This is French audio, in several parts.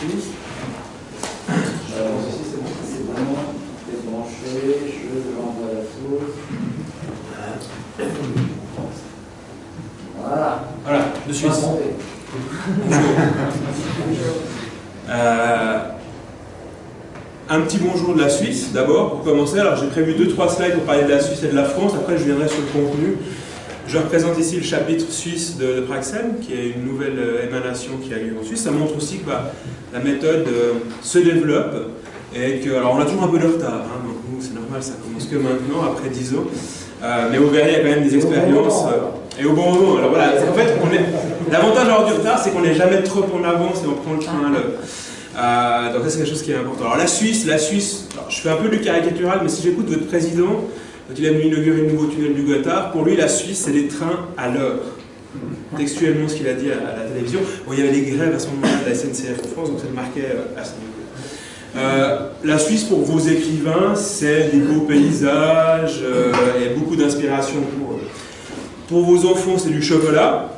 Suisse. Alors, ceci, c'est bon, c'est vraiment débranché. Je l'envoie la sauce. Voilà. Voilà, de Suisse. Euh, un petit bonjour de la Suisse, d'abord, pour commencer. Alors, j'ai prévu deux, trois slides pour parler de la Suisse et de la France. Après, je viendrai sur le contenu. Je représente ici le chapitre suisse de, de Praxen, qui est une nouvelle euh, émanation qui a lieu en Suisse. Ça montre aussi que bah, la méthode euh, se développe et que, alors on a toujours un peu de retard, hein, donc nous c'est normal, ça commence que maintenant, après 10 ans. Euh, mais vous verrez, il y a quand même des expériences. et au bon moment. Alors voilà, en fait, l'avantage d'avoir du retard, c'est qu'on n'est jamais trop en avance et on prend le train à l'heure. donc ça c'est quelque chose qui est important. Alors la Suisse, la Suisse, je fais un peu du caricatural, mais si j'écoute votre président, quand il a inauguré le nouveau tunnel du Gothard, pour lui, la Suisse, c'est des trains à l'heure. Textuellement, ce qu'il a dit à, la télévision. Bon, il y avait des grèves à ce moment-là de la SNCF en France, donc ça le marquait euh, à ce niveau. Euh, la Suisse, pour vos écrivains, c'est des beaux paysages euh, et beaucoup d'inspiration pour eux. Pour vos enfants, c'est du chocolat.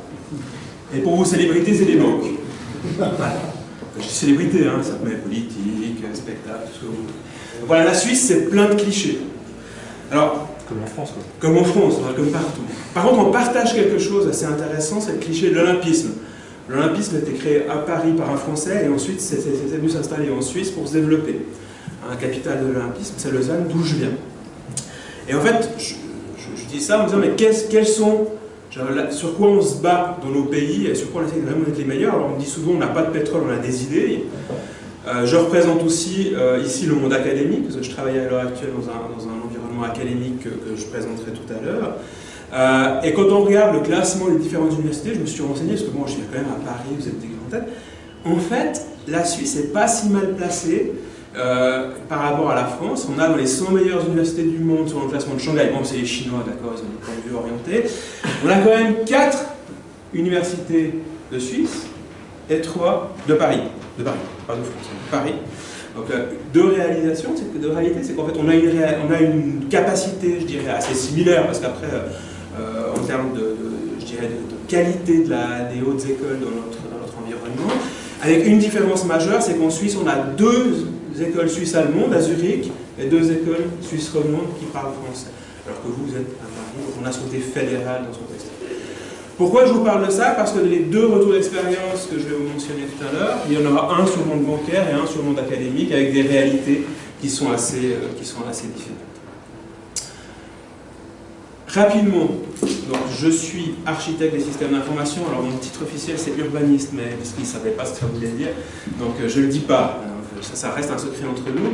Et pour vos célébrités, c'est des banques. Voilà. Je dis célébrité, hein, ça peut être politique, spectacle, tout ce que vous voulez. Voilà, la Suisse, c'est plein de clichés. Alors, comme en France, quoi. Comme en France, comme partout. Par contre, on partage quelque chose assez intéressant, c'est le cliché de l'olympisme. L'olympisme a été créé à Paris par un Français et ensuite c'est venu s'installer en Suisse pour se développer. Un capital de l'olympisme, c'est Lausanne, d'où je viens. Et en fait, je, dis ça en me disant, mais quels sont, sur quoi on se bat dans nos pays et sur quoi on essaie de vraiment être les meilleurs? Alors on dit souvent, on n'a pas de pétrole, on a des idées. Euh, je représente aussi euh, ici le monde académique, parce que je travaille à l'heure actuelle dans un, dans un académique que, je présenterai tout à l'heure. Euh, et quand on regarde le classement des différentes universités, je me suis renseigné, parce que bon, je viens quand même à Paris, vous êtes des grands têtes. En fait, la Suisse n'est pas si mal placée par rapport à la France. On a dans les 100 meilleures universités du monde sur le classement de Shanghai. Bon, c'est les Chinois, d'accord, ils ont des points de vue orientés. On a quand même 4 universités de Suisse et 3 de Paris. De Paris, pas de France, de Paris. Donc, euh, deux réalisations, c'est de réalité, c'est qu'en fait, on a, une, capacité, je dirais, assez similaire, parce qu'après, euh, en termes de, je dirais, de, qualité de la, des hautes écoles dans notre, dans notre environnement, avec une différence majeure, c'est qu'en Suisse, on a deux écoles suisses-allemandes à Zurich et deux écoles suisses-romandes qui parlent français. Alors que vous, vous êtes à Paris, on a côté fédéral dans son. Pourquoi je vous parle de ça? Parce que les deux retours d'expérience que je vais vous mentionner tout à l'heure, il y en aura un sur le monde bancaire et un sur le monde académique avec des réalités qui sont assez, euh, qui sont assez différentes. Rapidement, donc je suis architecte des systèmes d'information. Alors mon titre officiel c'est urbaniste, mais parce ne savaient pas ce que ça voulait dire, donc euh, je ne le dis pas. Ça, ça, reste un secret entre nous.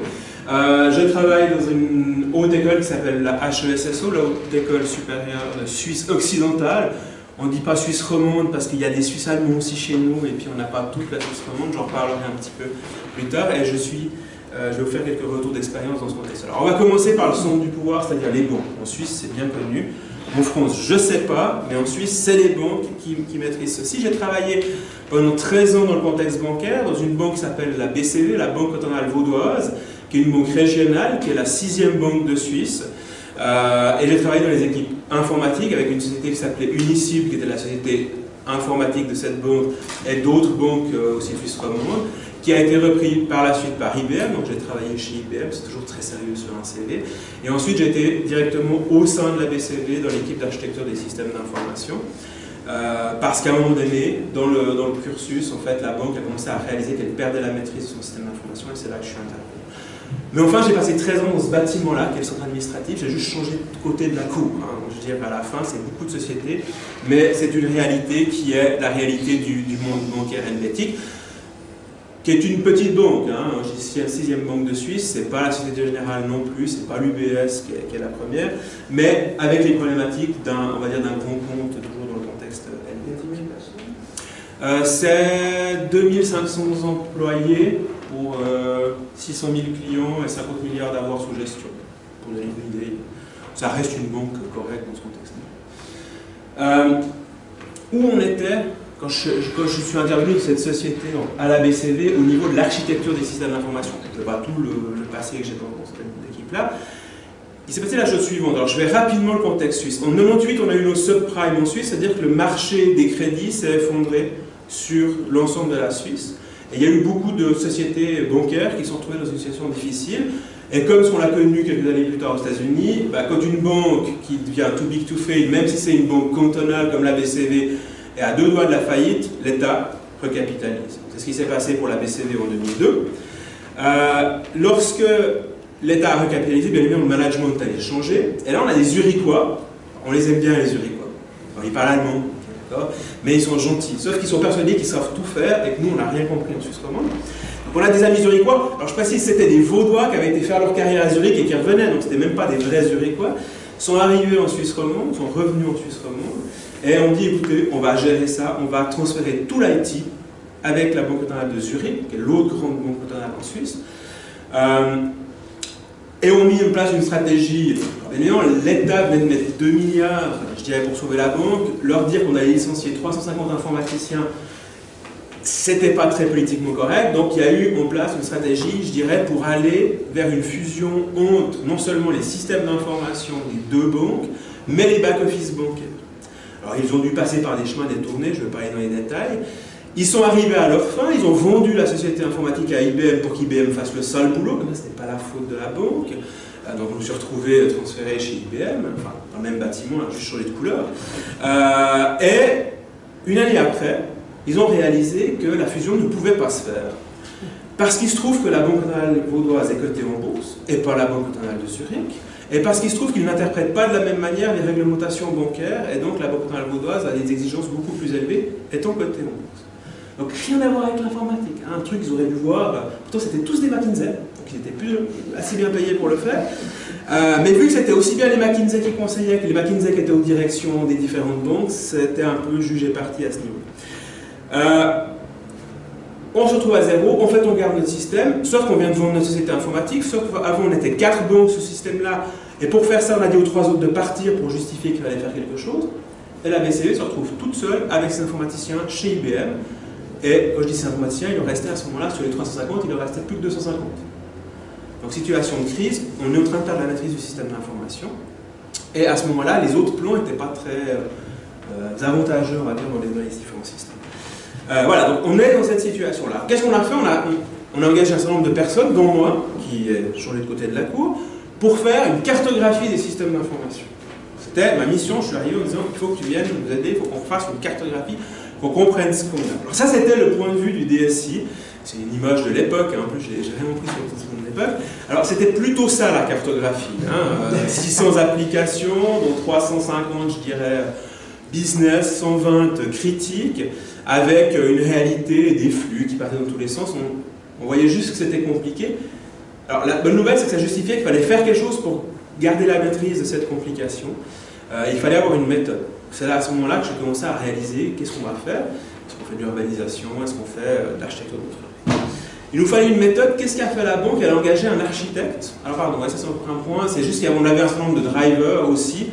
Euh, je travaille dans une haute école qui s'appelle la HESSO, la Haute École Supérieure Suisse Occidentale. On ne dit pas Suisse romande parce qu'il y a des Suisses allemands aussi chez nous et puis on n'a pas toute la Suisse romande, j'en reparlerai un petit peu plus tard et je, suis, euh, vais vous faire quelques retours d'expérience dans ce contexte. Alors on va commencer par le centre du pouvoir, c'est-à-dire les banques. En Suisse c'est bien connu, en France je ne sais pas, mais en Suisse c'est les banques qui, qui, maîtrisent ceci. J'ai travaillé pendant 13 ans dans le contexte bancaire, dans une banque qui s'appelle la BCV, la Banque cantonale vaudoise, qui est une banque régionale, qui est la sixième banque de Suisse. Euh, et j'ai travaillé dans les équipes informatiques avec une société qui s'appelait Unicib, qui était la société informatique de cette banque, et d'autres banques euh, aussi suisses romandes, qui a été repris par la suite par IBM. Donc j'ai travaillé chez IBM, c'est toujours très sérieux sur un CV. Et ensuite j'ai été directement au sein de la BCV, dans l'équipe d'architecture des systèmes d'information. Euh, parce qu'à un moment donné, dans le, dans le cursus, en fait, la banque a commencé à réaliser qu'elle perdait la maîtrise de son système d'information et c'est là que je suis intervenu. Mais enfin, j'ai passé 13 ans dans ce bâtiment-là, qui est le centre administratif, j'ai juste changé de côté de la cour. Hein. Je veux dire, à la fin, c'est beaucoup de sociétés, mais c'est une réalité qui est la réalité du, monde bancaire helvétique, qui est une petite banque. Hein. C'est la sixième banque de Suisse, c'est pas la Société Générale non plus, c'est pas l'UBS qui, qui, est la première, mais avec les problématiques d'un, on va dire, d'un grand compte, toujours dans le contexte helvétique. Euh, c'est 2500 employés, pour 600 euh, 000 clients et 50 milliards d'avoirs sous gestion, pour donner une idée. Ça reste une banque correcte dans ce contexte-là. Euh, où on était quand je, suis intervenu de cette société à la BCV au niveau de l'architecture des systèmes d'information? Je ne pas tout le, passé que j'ai dans cette équipe-là. Il s'est passé la chose suivante. Alors, je vais rapidement le contexte suisse. En 98, on a eu nos subprimes en Suisse, c'est-à-dire que le marché des crédits s'est effondré sur l'ensemble de la Suisse. Et il y a eu beaucoup de sociétés bancaires qui se sont retrouvées dans une situation difficile. Et comme qu'on l'a connu quelques années plus tard aux États-Unis, bah, quand une banque qui devient too big to fail, même si c'est une banque cantonale comme la BCV, est à deux doigts de la faillite, l'État recapitalise. C'est ce qui s'est passé pour la BCV en 2002. Euh, lorsque l'État a recapitalisé, bien évidemment, le management a changé. Et là, on a des Uriquois. On les aime bien, les Uriquois. ils parlent allemand, mais ils sont gentils. Sauf qu'ils sont persuadés qu'ils savent tout faire et que nous, on n'a rien compris en Suisse romande. Donc on a des amis zurichois. Alors je précise, c'était des Vaudois qui avaient été faire leur carrière à Zurich et qui revenaient, donc c'était même pas des vrais Zurichois. sont arrivés en Suisse romande, sont revenus en Suisse romande, et on dit écoutez, on va gérer ça, on va transférer tout l'IT avec la Banque cantonale de Zurich, qui est l'autre grande banque cantonale en Suisse. Euh, et on mis en place une stratégie. L'État venait de mettre 2 milliards, je dirais, pour sauver la banque. Leur dire qu'on allait licencier 350 informaticiens, c'était pas très politiquement correct. Donc il y a eu en place une stratégie, je dirais, pour aller vers une fusion entre non seulement les systèmes d'information des deux banques, mais les back-office bancaires. Alors ils ont dû passer par des chemins détournés, je ne vais pas aller dans les détails. Ils sont arrivés à leur fin, ils ont vendu la société informatique à IBM pour qu'IBM fasse le sale boulot, ce n'était pas la faute de la banque. Euh, donc je me suis retrouvé transféré chez IBM, dans le même bâtiment, juste changé de couleur. Euh, et une année après, ils ont réalisé que la fusion ne pouvait pas se faire. Parce qu'il se trouve que la Banque cantonale vaudoise est cotée en bourse, et pas la Banque cantonale de Zurich, et parce qu'il se trouve qu'ils n'interprètent pas de la même manière les réglementations bancaires, et donc la Banque cantonale vaudoise a des exigences beaucoup plus élevées, étant cotée en bourse. Donc rien à voir avec l'informatique. Hein. Un truc qu'ils auraient dû voir, pourtant c'était tous des McKinsey, donc ils étaient plus, assez bien payés pour le faire. Euh, mais vu que c'était aussi bien les McKinsey qui conseillaient que les McKinsey qui étaient aux directions des différentes banques, c'était un peu jugé parti à ce niveau. Euh, on se retrouve à zéro, en fait on garde notre système, sauf qu'on vient de vendre notre société informatique, sauf qu'avant on était quatre banques ce système-là, et pour faire ça on a dit aux trois autres de partir pour justifier qu'il fallait faire quelque chose, et la BCE se retrouve toute seule avec ses informaticiens chez IBM, et quand je dis informaticiens, il en restait à ce moment-là, sur les 350, il en restait plus que 250. Donc situation de crise, on est en train de perdre la maîtrise du système d'information, et à ce moment-là, les autres plans n'étaient pas très euh, avantageux, on va dire, dans les différents systèmes. Euh, voilà, donc on est dans cette situation-là. Qu'est-ce qu'on a fait? On a, on, a engagé un certain nombre de personnes, dont moi, qui est sur de côté de la cour, pour faire une cartographie des systèmes d'information. C'était ma mission, je suis arrivé en disant il faut que tu viennes nous aider, il faut qu'on fasse une cartographie, qu'on comprenne ce qu'on a. Alors ça, c'était le point de vue du DSI. C'est une image de l'époque, hein. en plus j'ai rien compris sur de l'époque. Alors c'était plutôt ça la cartographie. 600 hein. euh, applications, dont 350, je dirais, business, 120 critiques avec une réalité des flux qui partaient dans tous les sens. On, voyait juste que c'était compliqué. Alors la bonne nouvelle, c'est que ça justifiait qu'il fallait faire quelque chose pour garder la maîtrise de cette complication. Euh, il fallait avoir une méthode. C'est là à ce moment-là que j'ai commencé à réaliser qu'est-ce qu'on va faire. Est-ce qu'on fait de l'urbanisation? Est-ce qu'on fait euh, de l'architecture Il nous fallait une méthode. Qu'est-ce qu'a fait la banque? Elle a engagé un architecte. Alors pardon, ça c'est un point. C'est juste qu'on avait un certain nombre de drivers aussi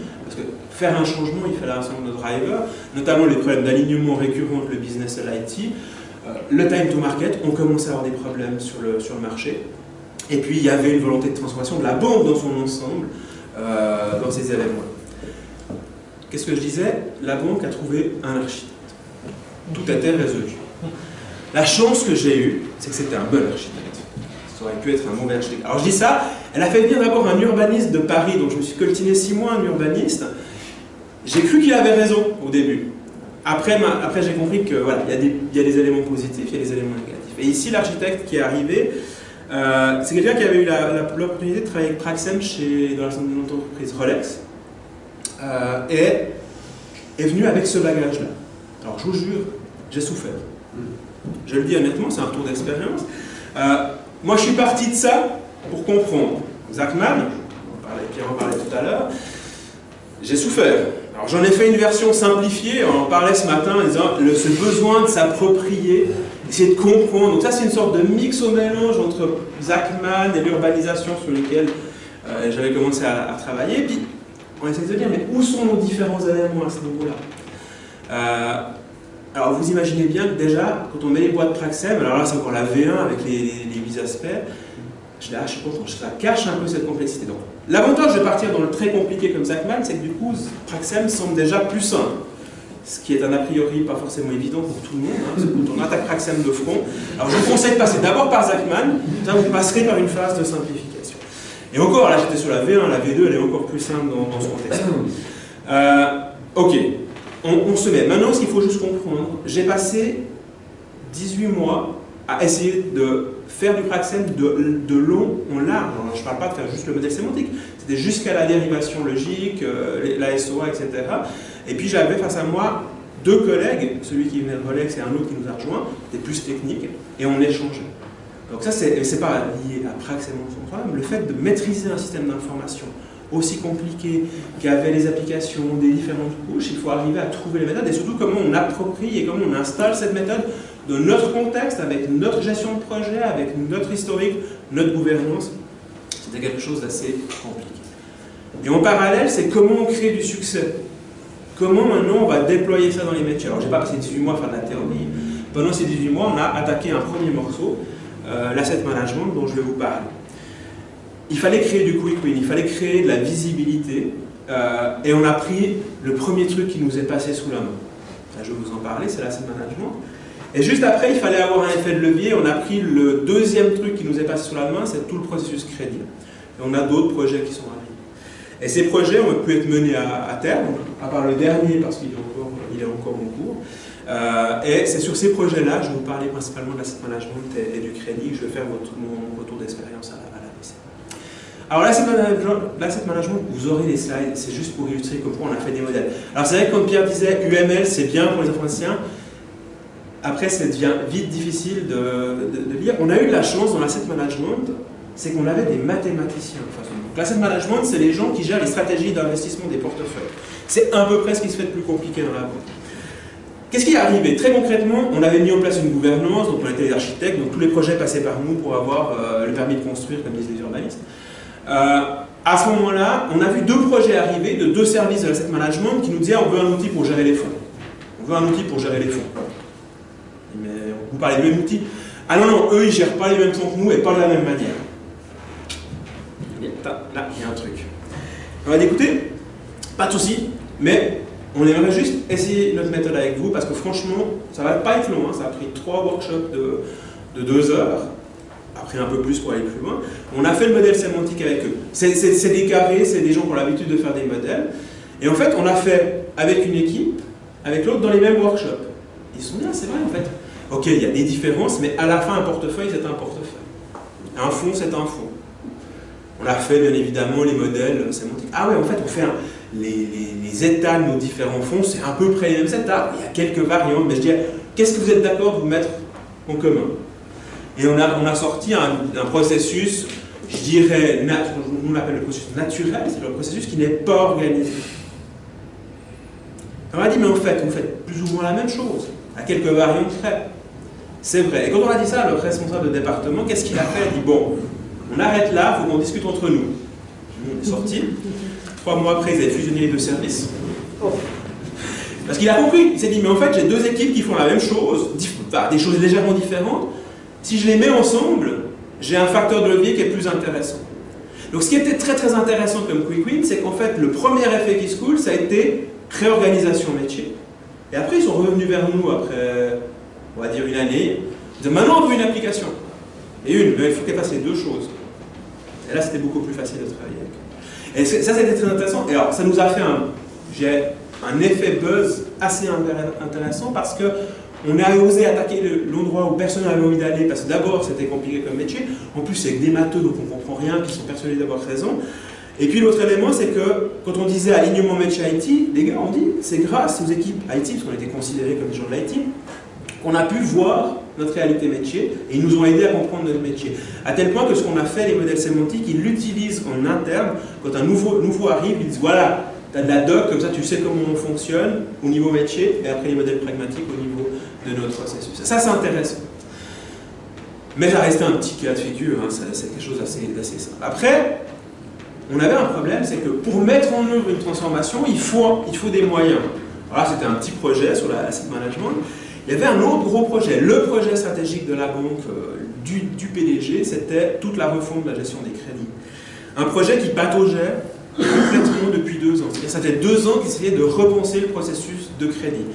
faire un changement, il fallait un certain nombre de drivers, notamment les problèmes d'alignement récurrent entre le business et l'IT. Euh, le time to market, on commençait à avoir des problèmes sur le, sur le marché. Et puis il y avait une volonté de transformation de la banque dans son ensemble, euh, dans ces éléments. Qu'est-ce que je disais La banque a trouvé un architecte. Tout était résolu. La chance que j'ai eue, c'est que c'était un bon architecte. Ça aurait pu être un mauvais architecte. Alors je dis ça, elle a fait venir d'abord un urbaniste de Paris, donc je me suis coltiné six mois un urbaniste, j'ai cru qu'il avait raison au début. Après, après j'ai compris que voilà, il y, a des éléments positifs, il y a des éléments négatifs. Et ici, l'architecte qui est arrivé, euh, c'est quelqu'un qui avait eu l'opportunité de travailler avec Praxem chez, dans l'entreprise Rolex, euh, est venu avec ce bagage-là. Alors, je vous jure, j'ai souffert. Je le dis honnêtement, c'est un retour d'expérience. Euh, moi, je suis parti de ça pour comprendre. Zachman, Pierre en parlait tout à l'heure, j'ai souffert. Alors j'en ai fait une version simplifiée, on en parlait ce matin en le, ce besoin de s'approprier, essayer de comprendre. Donc ça c'est une sorte de mix au mélange entre Zachman et l'urbanisation sur lesquels euh, j'avais commencé à, travailler. Puis on essaie de dire mais où sont nos différents éléments à ce niveau-là euh, Alors vous imaginez bien que déjà, quand on met les boîtes Praxem, alors là c'est encore la V1 avec les, les, 8 aspects, je je suis content, ça cache un peu cette complexité. Donc L'avantage de partir dans le très compliqué comme Zachman, c'est que du coup, Praxem semble déjà plus simple. ce qui est un a priori pas forcément évident pour tout le monde, hein, parce que quand on attaque Praxem de front. Alors je vous conseille de passer d'abord par Zachman, vous passerez par une phase de simplification. Et encore, là j'étais sur la V1, la V2 elle est encore plus simple dans, ce contexte. Euh, ok, on, se met. Maintenant, ce qu'il faut juste comprendre, j'ai passé 18 mois à essayer de faire du Praxem de, de long en large. je ne parle pas de faire juste le modèle sémantique, c'était jusqu'à la dérivation logique, euh, la SOA, etc. Et puis j'avais face à moi deux collègues, celui qui venait de Rolex et un autre qui nous a rejoint, était plus technique, et on échangeait. Donc ça, c'est pas lié à en son problème, le fait de maîtriser un système d'information aussi compliqué, qui avait les applications des différentes couches, il faut arriver à trouver les méthodes et surtout comment on approprie et comment on installe cette méthode dans notre contexte, avec notre gestion de projet, avec notre historique, notre gouvernance. C'était quelque chose d'assez compliqué. Et en parallèle, c'est comment on crée du succès. Comment maintenant on va déployer ça dans les métiers. Alors, j'ai pas passé 18 mois à faire de la théorie. Pendant ces 18 mois, on a attaqué un premier morceau, euh, l'asset management, dont je vais vous parler il fallait créer du quick win, il fallait créer de la visibilité, euh, et on a pris le premier truc qui nous est passé sous la main. je vais vous en parler, c'est l'asset management. Et juste après, il fallait avoir un effet de levier, on a pris le deuxième truc qui nous est passé sous la main, c'est tout le processus crédit. Et on a d'autres projets qui sont arrivés. Et ces projets ont pu être menés à, terme, à part le dernier parce qu'il est encore, il est encore en cours. Euh, et c'est sur ces projets-là, je vais vous parler principalement de l'asset management et, du crédit, je vais faire mon retour d'expérience à la alors l'asset management, vous aurez les slides, c'est juste pour illustrer comment on a fait des modèles. Alors c'est vrai que comme Pierre disait, UML c'est bien pour les informaticiens, après ça devient vite difficile de, lire. On a eu de la chance dans l'asset management, c'est qu'on avait des mathématiciens l'asset management, c'est les gens qui gèrent les stratégies d'investissement des portefeuilles. C'est à peu près ce qui se fait de plus compliqué dans la banque. Qu'est-ce qui est arrivé Très concrètement, on avait mis en place une gouvernance, donc on était des architectes, donc tous les projets passaient par nous pour avoir euh, le permis de construire, comme disent les urbanistes. Euh, à ce moment-là, on a vu deux projets arriver de deux services de l'asset management qui nous disaient on veut un outil pour gérer les fonds. On veut un outil pour gérer les fonds. Mais vous parlez du même outil. Ah non, non, eux, ils gèrent pas les mêmes fonds que nous et pas de la même manière. Là, il y a un truc. On va écouter, pas de souci, mais on aimerait juste essayer notre méthode avec vous parce que franchement, ça va pas être long. Hein. Ça a pris trois workshops de, de deux heures après un peu plus pour aller plus loin. On a fait le modèle sémantique avec eux. C'est des carrés, c'est des gens qui ont l'habitude de faire des modèles. Et en fait, on l'a fait avec une équipe, avec l'autre dans les mêmes workshops. Ils sont bien, c'est vrai en fait. Ok, il y a des différences, mais à la fin, un portefeuille, c'est un portefeuille. Un fonds, c'est un fonds. On a fait bien évidemment les modèles sémantiques. Ah ouais, en fait, on fait les, les, états de nos différents fonds, c'est à peu près les mêmes états. Il y a quelques variantes, mais je dirais, qu'est-ce que vous êtes d'accord de vous mettre en commun? Et on a, a sorti un, processus, je dirais, nous on l'appelle le processus naturel, c'est le processus qui n'est pas organisé. On a dit, mais en fait, vous faites plus ou moins la même chose, à quelques variantes près. C'est vrai. Et quand on a dit ça, le responsable de département, qu'est-ce qu'il a fait? Il dit, bon, on arrête là, faut qu'on discute entre nous. On est sorti. Trois mois après, ils avaient fusionné les deux services. Parce qu'il a compris. Il s'est dit, mais en fait, j'ai deux équipes qui font la même chose, des choses légèrement différentes. Si je les mets ensemble, j'ai un facteur de levier qui est plus intéressant. Donc ce qui était très très intéressant comme quick win, c'est qu'en fait le premier effet qui se coule, ça a été réorganisation métier. Et après ils sont revenus vers nous après, on va dire une année, ils disent maintenant on veut une application. Et une, mais il faut qu'elle fasse les deux choses. Et là c'était beaucoup plus facile de travailler. Et ça c'était très intéressant. Et alors ça nous a fait un, un effet buzz assez intéressant parce que on a osé attaquer l'endroit où personne n'avait envie d'aller, parce que d'abord c'était compliqué comme métier, en plus c'est avec des matheux donc on ne comprend rien, qui sont persuadés d'avoir raison. Et puis l'autre élément, c'est que quand on disait alignement métier IT, les gars ont dit, c'est grâce aux équipes IT, parce qu'on était considérés comme des gens de l'IT, qu'on a pu voir notre réalité métier et ils nous ont aidé à comprendre notre métier. À tel point que ce qu'on a fait, les modèles sémantiques, ils l'utilisent en interne. Quand un nouveau, nouveau arrive, ils disent voilà, tu as de la doc, comme ça tu sais comment on fonctionne au niveau métier, et après les modèles pragmatiques au niveau de notre processus. Ça, c'est intéressant. Mais ça restait un petit cas de figure, hein, c'est quelque chose d'assez simple. Après, on avait un problème, c'est que pour mettre en œuvre une transformation, il faut, il faut des moyens. Voilà, c'était un petit projet sur l'asset management. Il y avait un autre gros projet, le projet stratégique de la banque euh, du, PDG, c'était toute la refonte de la gestion des crédits. Un projet qui pataugeait complètement depuis deux ans. Ça fait deux ans qu'il essayait de repenser le processus de crédits.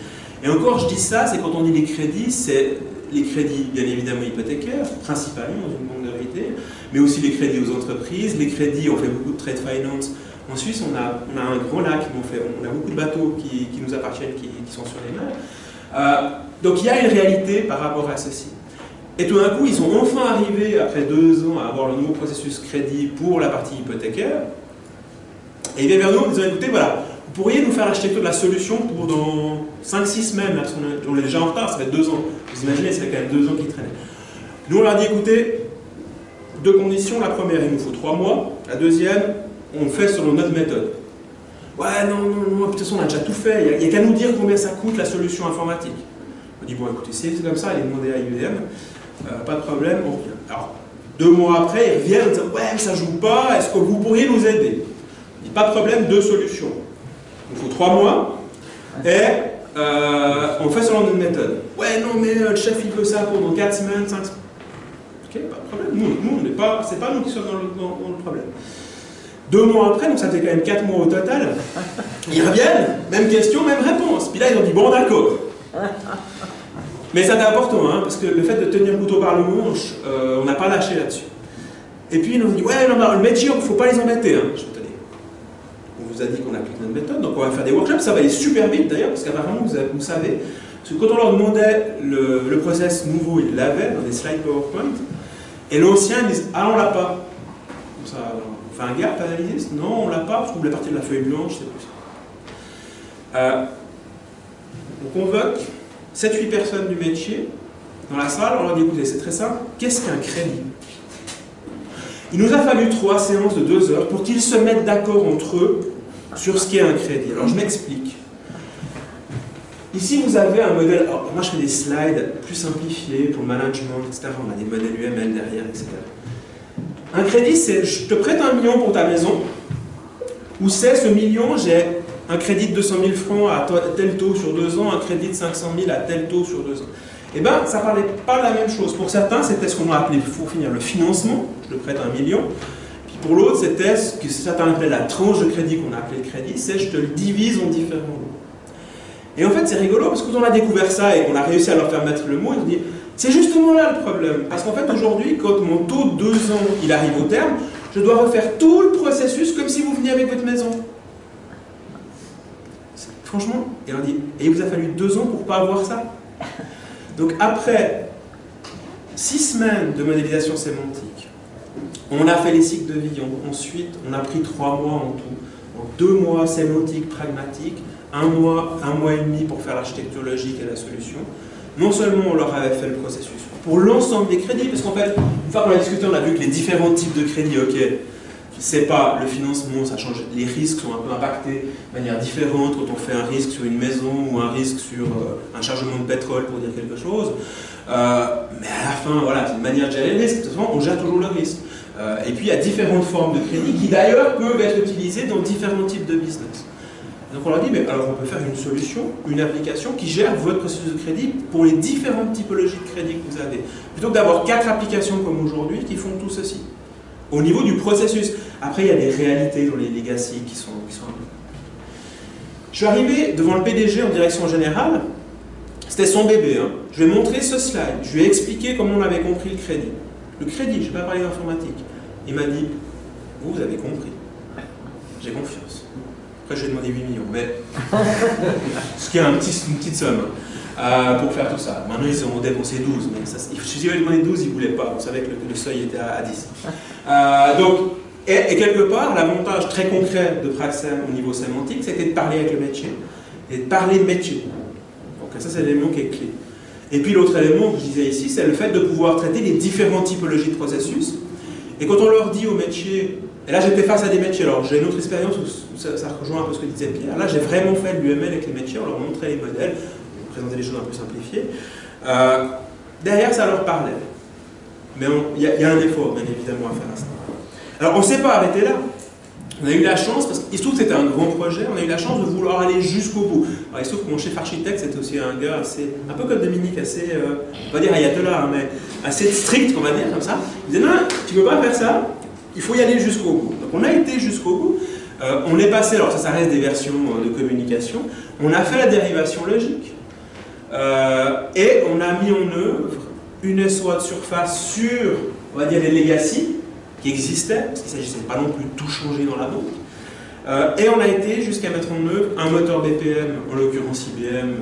Et encore, je dis ça, c'est quand on dit les crédits, c'est les crédits, bien évidemment, hypothécaires, principalement dans une banque de retail, mais aussi les crédits aux entreprises, les crédits, on fait beaucoup de trade finance. En Suisse, on a, un grand lac, on, a beaucoup de bateaux qui, nous appartiennent, qui, sont sur les mers. Euh, donc il y a une réalité par rapport à ceci. Et tout d'un coup, ils sont enfin arrivés, après deux ans, à avoir le nouveau processus crédit pour la partie hypothécaire. Et ils viennent vers nous en disant, écoutez, voilà, vous pourriez nous faire l'architecture de la solution pour dans 5-6 semaines, parce qu'on est déjà en retard, ça fait deux ans. Vous imaginez, c'est quand même deux ans qui traînaient. Nous, on leur dit, écoutez, deux conditions. La première, il nous faut trois mois. La deuxième, on fait selon notre méthode. Ouais, non, non, non, de toute façon, on a déjà tout fait. Il n'y a, qu'à nous dire combien ça coûte la solution informatique. On dit, bon, écoutez, c'est comme ça, allez demander à IBM. Euh, pas de problème, on revient. Alors, deux mois après, ils reviennent en disant, ouais, mais ça joue pas, est-ce que vous pourriez nous aider? On dit, pas de problème, deux solutions. Il faut trois mois, et euh, on fait selon notre méthode. Ouais, non, mais euh, le chef, il veut ça pour dans quatre semaines, cinq semaines. Ok, pas de problème. Nous, nous n'est pas, c'est pas nous qui sommes dans le, problème. Deux mois après, donc ça fait quand même quatre mois au total, ils reviennent, même question, même réponse. Puis là, ils ont dit, bon, d'accord. Mais c'est important, hein, parce que le fait de tenir le couteau par le manche, euh, on n'a pas lâché là-dessus. Et puis, ils ont dit, ouais, non, non, le métier, il ne faut pas les embêter. Hein. Je on vous a dit qu'on applique notre méthode, donc on va faire des workshops, ça va aller super vite d'ailleurs, parce qu'apparemment, vous, savez, parce que quand on leur demandait le, process nouveau, ils l'avaient dans des slides PowerPoint, et l'ancien, ils disent, ah, on l'a pas. Ça, on fait un gap analysis, non, on l'a pas, parce qu'on voulait partir de la feuille blanche, c'est plus ça. Euh, on convoque 7-8 personnes du métier dans la salle, on leur dit, écoutez, c'est très simple, qu'est-ce qu'un crédit? Il nous a fallu trois séances de deux heures pour qu'ils se mettent d'accord entre eux sur ce qu'est un crédit. Alors je m'explique. Ici, vous avez un modèle, alors, moi je fais des slides plus simplifiés pour le management, etc. On a des modèles UML derrière, etc. Un crédit, c'est je te prête un million pour ta maison, ou c'est ce million, j'ai un crédit de 200 000 francs à tel taux sur deux ans, un crédit de 500 000 à tel taux sur deux ans. Eh bien, ça ne parlait pas de la même chose. Pour certains, c'était ce qu'on a appelé, pour finir, le financement, je te prête un million. Puis pour l'autre, c'était ce que certains appelaient la tranche de crédit qu'on a appelé le crédit, c'est je te le divise en différents lots. Et en fait, c'est rigolo parce que quand on a découvert ça et qu'on a réussi à leur faire mettre le mot, ils se disent c'est justement là le problème. Parce qu'en fait, aujourd'hui, quand mon taux de deux ans il arrive au terme, je dois refaire tout le processus comme si vous veniez avec votre maison. Franchement, et et il vous a fallu deux ans pour ne pas avoir ça. Donc après six semaines de modélisation sémantique, on a fait les cycles de vie, ensuite on a pris trois mois en tout, en deux mois sémantique, pragmatique, un mois, un mois et demi pour faire l'architecture logique et la solution. Non seulement on leur avait fait le processus pour l'ensemble des crédits, parce qu'en fait, une fois qu'on a discuté, on a vu que les différents types de crédits, ok, c'est pas le financement, ça change, les risques sont un peu impactés de manière différente quand on fait un risque sur une maison ou un risque sur euh, un chargement de pétrole pour dire quelque chose. Euh, mais à la fin, voilà, c'est une manière de gérer le risque. De toute façon, on gère toujours le risque. Euh, et puis il y a différentes formes de crédit qui d'ailleurs peuvent être utilisées dans différents types de business. Donc on leur dit, mais alors on peut faire une solution, une application qui gère votre processus de crédit pour les différentes typologies de crédit que vous avez. Plutôt que d'avoir quatre applications comme aujourd'hui qui font tout ceci. Au niveau du processus. Après, il y a des réalités dans les legacy qui sont, qui sont. Je suis arrivé devant le PDG en direction générale. C'était son bébé. Hein. Je lui ai montré ce slide. Je lui ai expliqué comment on avait compris le crédit. Le crédit, je n'ai pas parlé d'informatique. Il m'a dit, vous avez compris. J'ai confiance. Après, je lui ai demandé 8 millions, mais ce qui est une petite somme euh, pour faire tout ça. Maintenant, ils ont dépensé 12, mais si ai demandé 12, ils ne voulaient pas. Vous savez que le, seuil était à, à 10. Euh, donc, et, et, quelque part, l'avantage très concret de Praxem au niveau sémantique, c'était de parler avec le métier et de parler de métier. Donc ça, c'est l'élément qui est clé. Et puis l'autre élément que je disais ici, c'est le fait de pouvoir traiter les différentes typologies de processus. Et quand on leur dit au métier, et là j'étais face à des métiers, alors j'ai une autre expérience où ça, rejoint un peu ce que disait Pierre, là j'ai vraiment fait l'UML avec les métiers, on leur montrait les modèles, on présentait des choses un peu simplifiées. Euh, derrière ça leur parlait. Mais il y, y, a un effort bien évidemment à faire à ça. Alors on ne s'est pas arrêté là. On a eu la chance, parce qu'il se trouve que c'était un grand projet, on a eu la chance de vouloir aller jusqu'au bout. Alors, il se trouve que mon chef architecte, c'était aussi un gars assez, un peu comme Dominique, assez, euh, on va dire ayatollah, hein, mais assez strict, on va dire, comme ça. Il disait, non, tu ne peux pas faire ça, il faut y aller jusqu'au bout. Donc on a été jusqu'au bout. Euh, on est passé, alors ça, ça reste des versions de communication, on a fait la dérivation logique et on a mis en œuvre une SOA de surface sur, on va dire, les legacy qui existaient, parce qu'il ne s'agissait pas non plus de tout changer dans la banque. et on a été jusqu'à mettre en œuvre un moteur BPM, en l'occurrence IBM,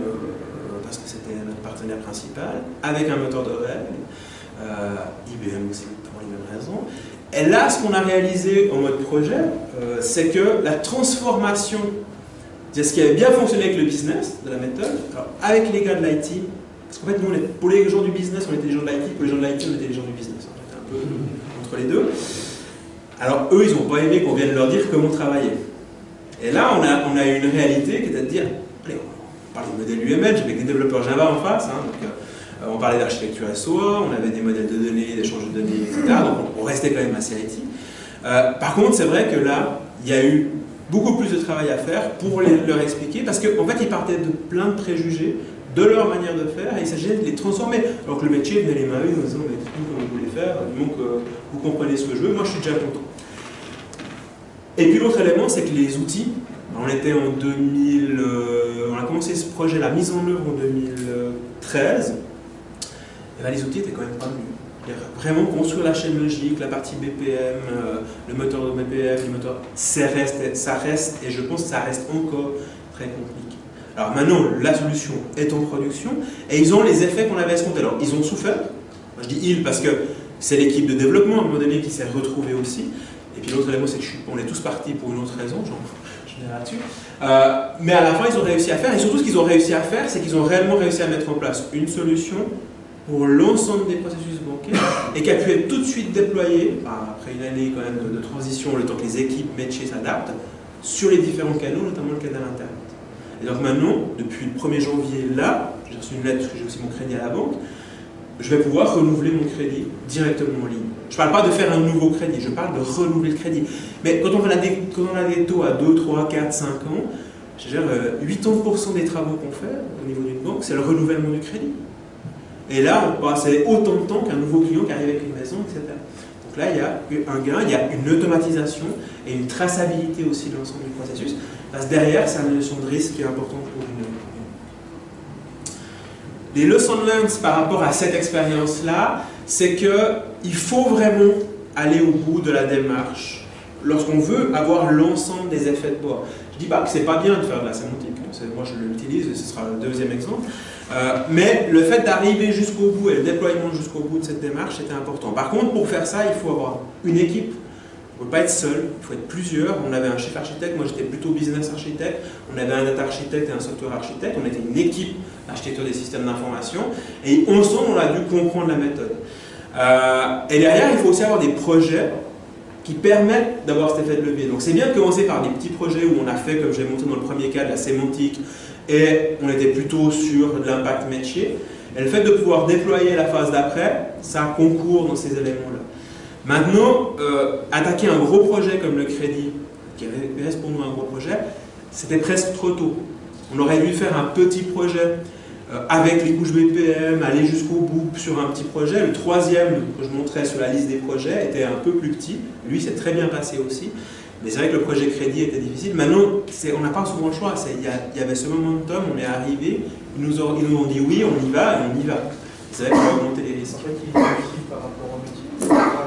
parce que c'était notre partenaire principal, avec un moteur de règles, IBM aussi pour les mêmes raisons. Et là, ce qu'on a réalisé en mode projet, euh, c'est que la transformation de ce qui avait bien fonctionné avec le business, de la méthode, avec les gars de l'IT, parce qu'en fait, nous, pour les gens du business, on était les gens de l'IT, pour les gens de l'IT, on était les gens du business. On était un peu entre les deux. Alors, eux, ils n'ont pas aimé qu'on vienne leur dire comment travailler. Et là, on a, on a une réalité qui est de dire, allez, on parle de modèle UML, avec des développeurs Java en face, hein, euh, on parlait d'architecture SOA, on avait des modèles de données, d'échange de données, etc. Donc on restait quand même assez IT. Euh, par contre, c'est vrai que là, il y a eu beaucoup plus de travail à faire pour leur expliquer, parce qu'en fait, ils partaient de plein de préjugés de leur manière de faire, et il s'agissait de les transformer. Alors que le métier venait les mains en disant, mais tout comme vous voulez faire, donc euh, vous comprenez ce que je veux, moi je suis déjà content. Et puis l'autre élément, c'est que les outils, on était en 2000, on a commencé ce projet, la mise en œuvre en 2013, ben, les outils étaient quand même pas mieux. Vraiment construire la chaîne logique, la partie BPM, euh, le moteur de BPM, le moteur, ça reste, ça reste, et je pense que ça reste encore très compliqué. Alors maintenant, la solution est en production, et ils ont les effets qu'on avait escomptés. Alors, ils ont souffert, je dis ils parce que c'est l'équipe de développement à un moment donné qui s'est retrouvée aussi, et puis l'autre élément, c'est qu'on est tous partis pour une autre raison, je viens là-dessus. Euh, mais à la fin, ils ont réussi à faire, et surtout ce qu'ils ont réussi à faire, c'est qu'ils ont réellement réussi à mettre en place une solution pour l'ensemble des processus bancaires et qui a pu être tout de suite déployé, après une année quand même de, transition, le temps que les équipes métiers s'adaptent, sur les différents canaux, notamment le canal Internet. Et donc maintenant, depuis le 1er janvier, là, j'ai reçu une lettre parce que j'ai aussi mon crédit à la banque, je vais pouvoir renouveler mon crédit directement en ligne. Je ne parle pas de faire un nouveau crédit, je parle de renouveler le crédit. Mais quand on a des, quand on a des taux à 2, 3, 4, 5 ans, je veux dire, 80% des travaux qu'on fait au niveau d'une banque, c'est le renouvellement du crédit. Et là, on passer autant de temps qu'un nouveau client qui arrive avec une maison, etc. Donc là, il y a un gain, il y a une automatisation et une traçabilité aussi de l'ensemble du processus. Parce que derrière, c'est une notion de risque qui est importante pour une. Les lessons learned par rapport à cette expérience-là, c'est qu'il faut vraiment aller au bout de la démarche lorsqu'on veut avoir l'ensemble des effets de bord. Je ne dis pas que c'est pas bien de faire de la sémantique, moi je l'utilise ce sera le deuxième exemple, euh, mais le fait d'arriver jusqu'au bout et le déploiement jusqu'au bout de cette démarche était important. Par contre, pour faire ça, il faut avoir une équipe. Il ne faut pas être seul, il faut être plusieurs. On avait un chef architecte, moi j'étais plutôt business architecte. On avait un data architecte et un software architecte. On était une équipe d'architecture des systèmes d'information. Et ensemble, on a dû comprendre la méthode. Euh, et derrière, il faut aussi avoir des projets qui permettent d'avoir cet effet de levier. Donc c'est bien de commencer par des petits projets où on a fait, comme j'ai montré dans le premier cas, de la sémantique, et on était plutôt sur l'impact métier. Et le fait de pouvoir déployer la phase d'après, ça concourt dans ces éléments-là. Maintenant, euh, attaquer un gros projet comme le crédit, qui reste pour nous un gros projet, c'était presque trop tôt. On aurait dû faire un petit projet euh, avec les couches BPM, aller jusqu'au bout sur un petit projet. Le troisième que je montrais sur la liste des projets était un peu plus petit. Lui, c'est très bien passé aussi. Mais c'est vrai que le projet crédit était difficile. Maintenant, on n'a pas souvent le choix. Il y, y, avait ce momentum, on est arrivé, ils nous, ont, ils nous ont dit oui, on y va, et on y va. C'est vrai qu'on va augmenter les risques.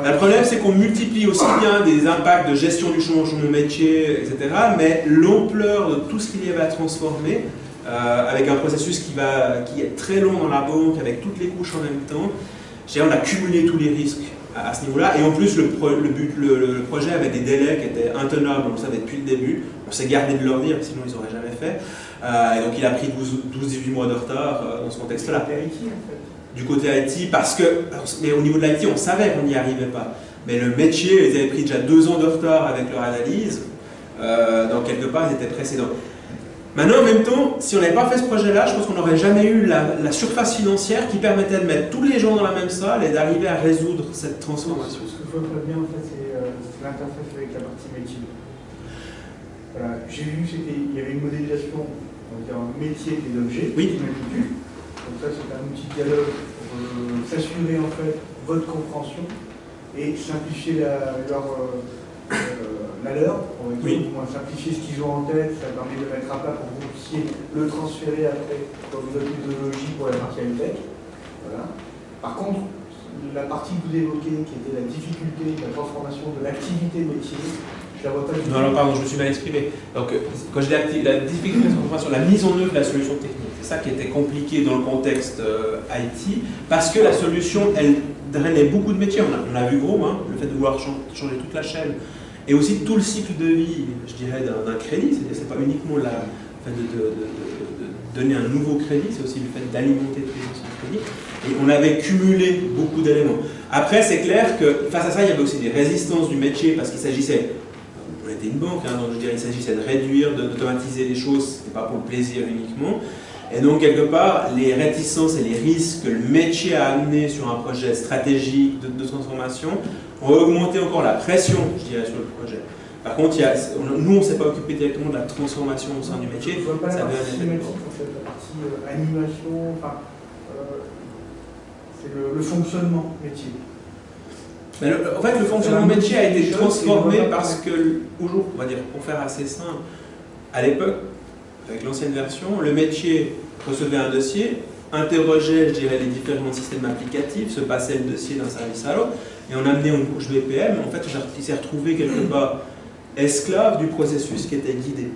Le problème, c'est qu'on multiplie aussi bien des impacts de gestion du changement métier, etc., mais l'ampleur de tout ce qu'il y avait à transformer, euh, avec un processus qui, va, qui est très long dans la banque, avec toutes les couches en même temps, on a cumulé tous les risques à, ce niveau-là. Et en plus, le, but, le, projet avait des délais qui étaient intenables, on le savait depuis le début. On s'est gardé de leur dire, sinon ils n'auraient jamais fait. Euh, et donc il a pris 12-18 mois de retard euh, dans ce contexte-là. Du côté IT, parce que, mais au niveau de l'IT, on savait qu'on n'y arrivait pas. Mais le métier, ils avaient pris déjà deux ans de retard avec leur analyse. Euh, donc quelque part, ils étaient précédents. Maintenant, en même temps, si on n'avait pas fait ce projet-là, je pense qu'on n'aurait jamais eu la, surface financière qui permettait de mettre tous les gens dans la même salle et d'arriver à résoudre cette transformation. Ce que je vois très bien, en fait, c'est euh, l'interface avec la partie métier. Voilà. J'ai vu qu'il y avait une modélisation, on va dire, métier des objets. Oui. Donc ça, c'est un outil de dialogue pour euh, s'assurer, en fait, votre compréhension et simplifier la, leur, euh, malheur, Oui. moins simplifier ce qu'ils ont en tête, ça permet de mettre à plat pour que vous puissiez le transférer après dans une autre méthodologie pour la partie high-tech. Voilà. Par contre, la partie que vous évoquez, qui était la difficulté de la transformation de l'activité métier, je la vois pas du Non, non, pardon, je me suis mal exprimé. Donc, euh, quand je dis la difficulté de sur la mise en œuvre de la solution technique, c'est ça qui était compliqué dans le contexte euh, IT, parce que la solution, elle drainait beaucoup de métiers. On a, on a vu gros, hein, le fait de vouloir chan- changer toute la chaîne, et aussi tout le cycle de vie, je dirais, d'un crédit. C'est-à-dire, c'est pas uniquement la, fait de, donner un nouveau crédit, c'est aussi le fait d'alimenter tous les. Et on avait cumulé beaucoup d'éléments. Après, c'est clair que face à ça, il y avait aussi des résistances du métier, parce qu'il s'agissait on était une banque, hein, donc je dirais il s'agissait de réduire, d'automatiser les choses, c'était pas pour le plaisir uniquement. Et donc, quelque part, les réticences et les risques que le métier a amené sur un projet stratégique de transformation ont augmenté encore la pression, je dirais, sur le projet. Par contre, il y a- on- nous, on ne s'est pas occupé directement de la transformation au sein du métier. Je ne vois pas ça la partie la partie euh, animation, enfin, euh, c'est le, le fonctionnement métier. Mais le- en fait, le fonctionnement métier a été transformé parce que, aujourd'hui, on va dire, pour faire assez simple, à l'époque, avec l'ancienne version, le métier recevait un dossier, interrogeait, les différents systèmes applicatifs, se passait le dossier d'un service à l'autre, et on amenait une couche BPM. En fait, il s'est retrouvé quelque part esclave du processus qui était guidé.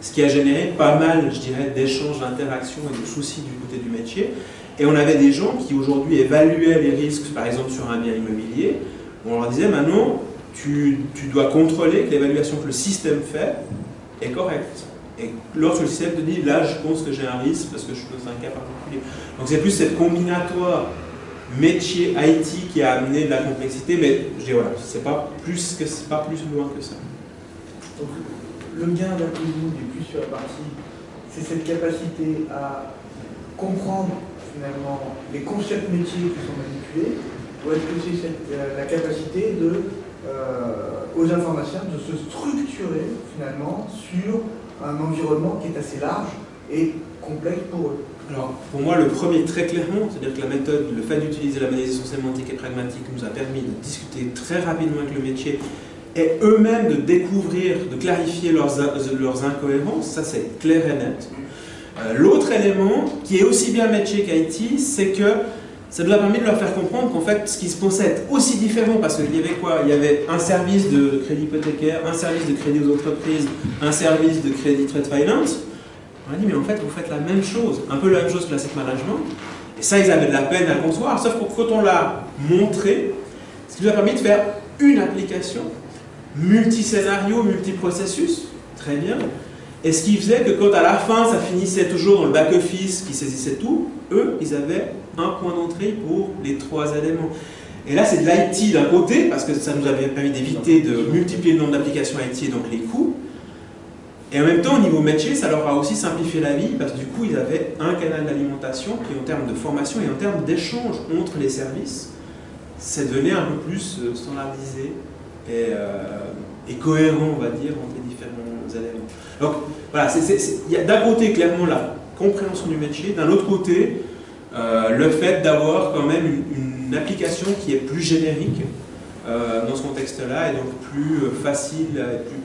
Ce qui a généré pas mal, je dirais, d'échanges, d'interactions et de soucis du côté du métier. Et on avait des gens qui aujourd'hui évaluaient les risques, par exemple sur un bien immobilier. On leur disait maintenant, tu dois contrôler que l'évaluation que le système fait est correcte. Et lorsque le système te dit, là, je pense que j'ai un risque parce que je suis dans un cas particulier. Donc c'est plus cette combinatoire métier IT qui a amené de la complexité, mais je dis voilà, c'est pas plus pas plus loin que ça. Donc, le gain vous, est plus sur la partie, c'est cette capacité à comprendre finalement les concepts métiers qui sont manipulés, ou est-ce que c'est euh, la capacité euh, aux informaticiens de se structurer finalement sur un environnement qui est assez large et complexe pour eux Alors, pour moi, le premier, très clairement, c'est-à-dire que la méthode, le fait d'utiliser la modélisation sémantique et pragmatique nous a permis de discuter très rapidement avec le métier et eux-mêmes de découvrir, de clarifier leurs, in- leurs incohérences, ça c'est clair et net. Euh, L'autre élément, qui est aussi bien métier qu'IT, c'est que ça nous a permis de leur faire comprendre qu'en fait, ce qui se pensait être aussi différent, parce qu'il y avait quoi? Il y avait un service de crédit hypothécaire, un service de crédit aux entreprises, un service de crédit trade finance. On a dit, mais en fait, vous faites la même chose, un peu la même chose que l'asset management. Et ça, ils avaient de la peine à le concevoir, sauf que quand on l'a montré, ce qui nous a permis de faire une application, multi-scénario, multi-processus, très bien. Et ce qui faisait que quand à la fin, ça finissait toujours dans le back-office qui saisissait tout, eux, ils avaient un point d'entrée pour les trois éléments. Et là, c'est de l'IT d'un côté, parce que ça nous avait permis d'éviter de multiplier le nombre d'applications IT et donc les coûts. Et en même temps, au niveau métier, ça leur a aussi simplifié la vie, parce que du coup, ils avaient un canal d'alimentation qui, en termes de formation et en termes d'échange entre les services, c'est devenu un peu plus euh, standardisé et, euh, et cohérent, on va dire, entre les différents éléments. Donc, voilà, il y a d'un côté, clairement, la compréhension du métier, d'un autre côté, euh, le fait d'avoir quand même une, application qui est plus générique euh, dans ce contexte-là et donc plus euh, facile,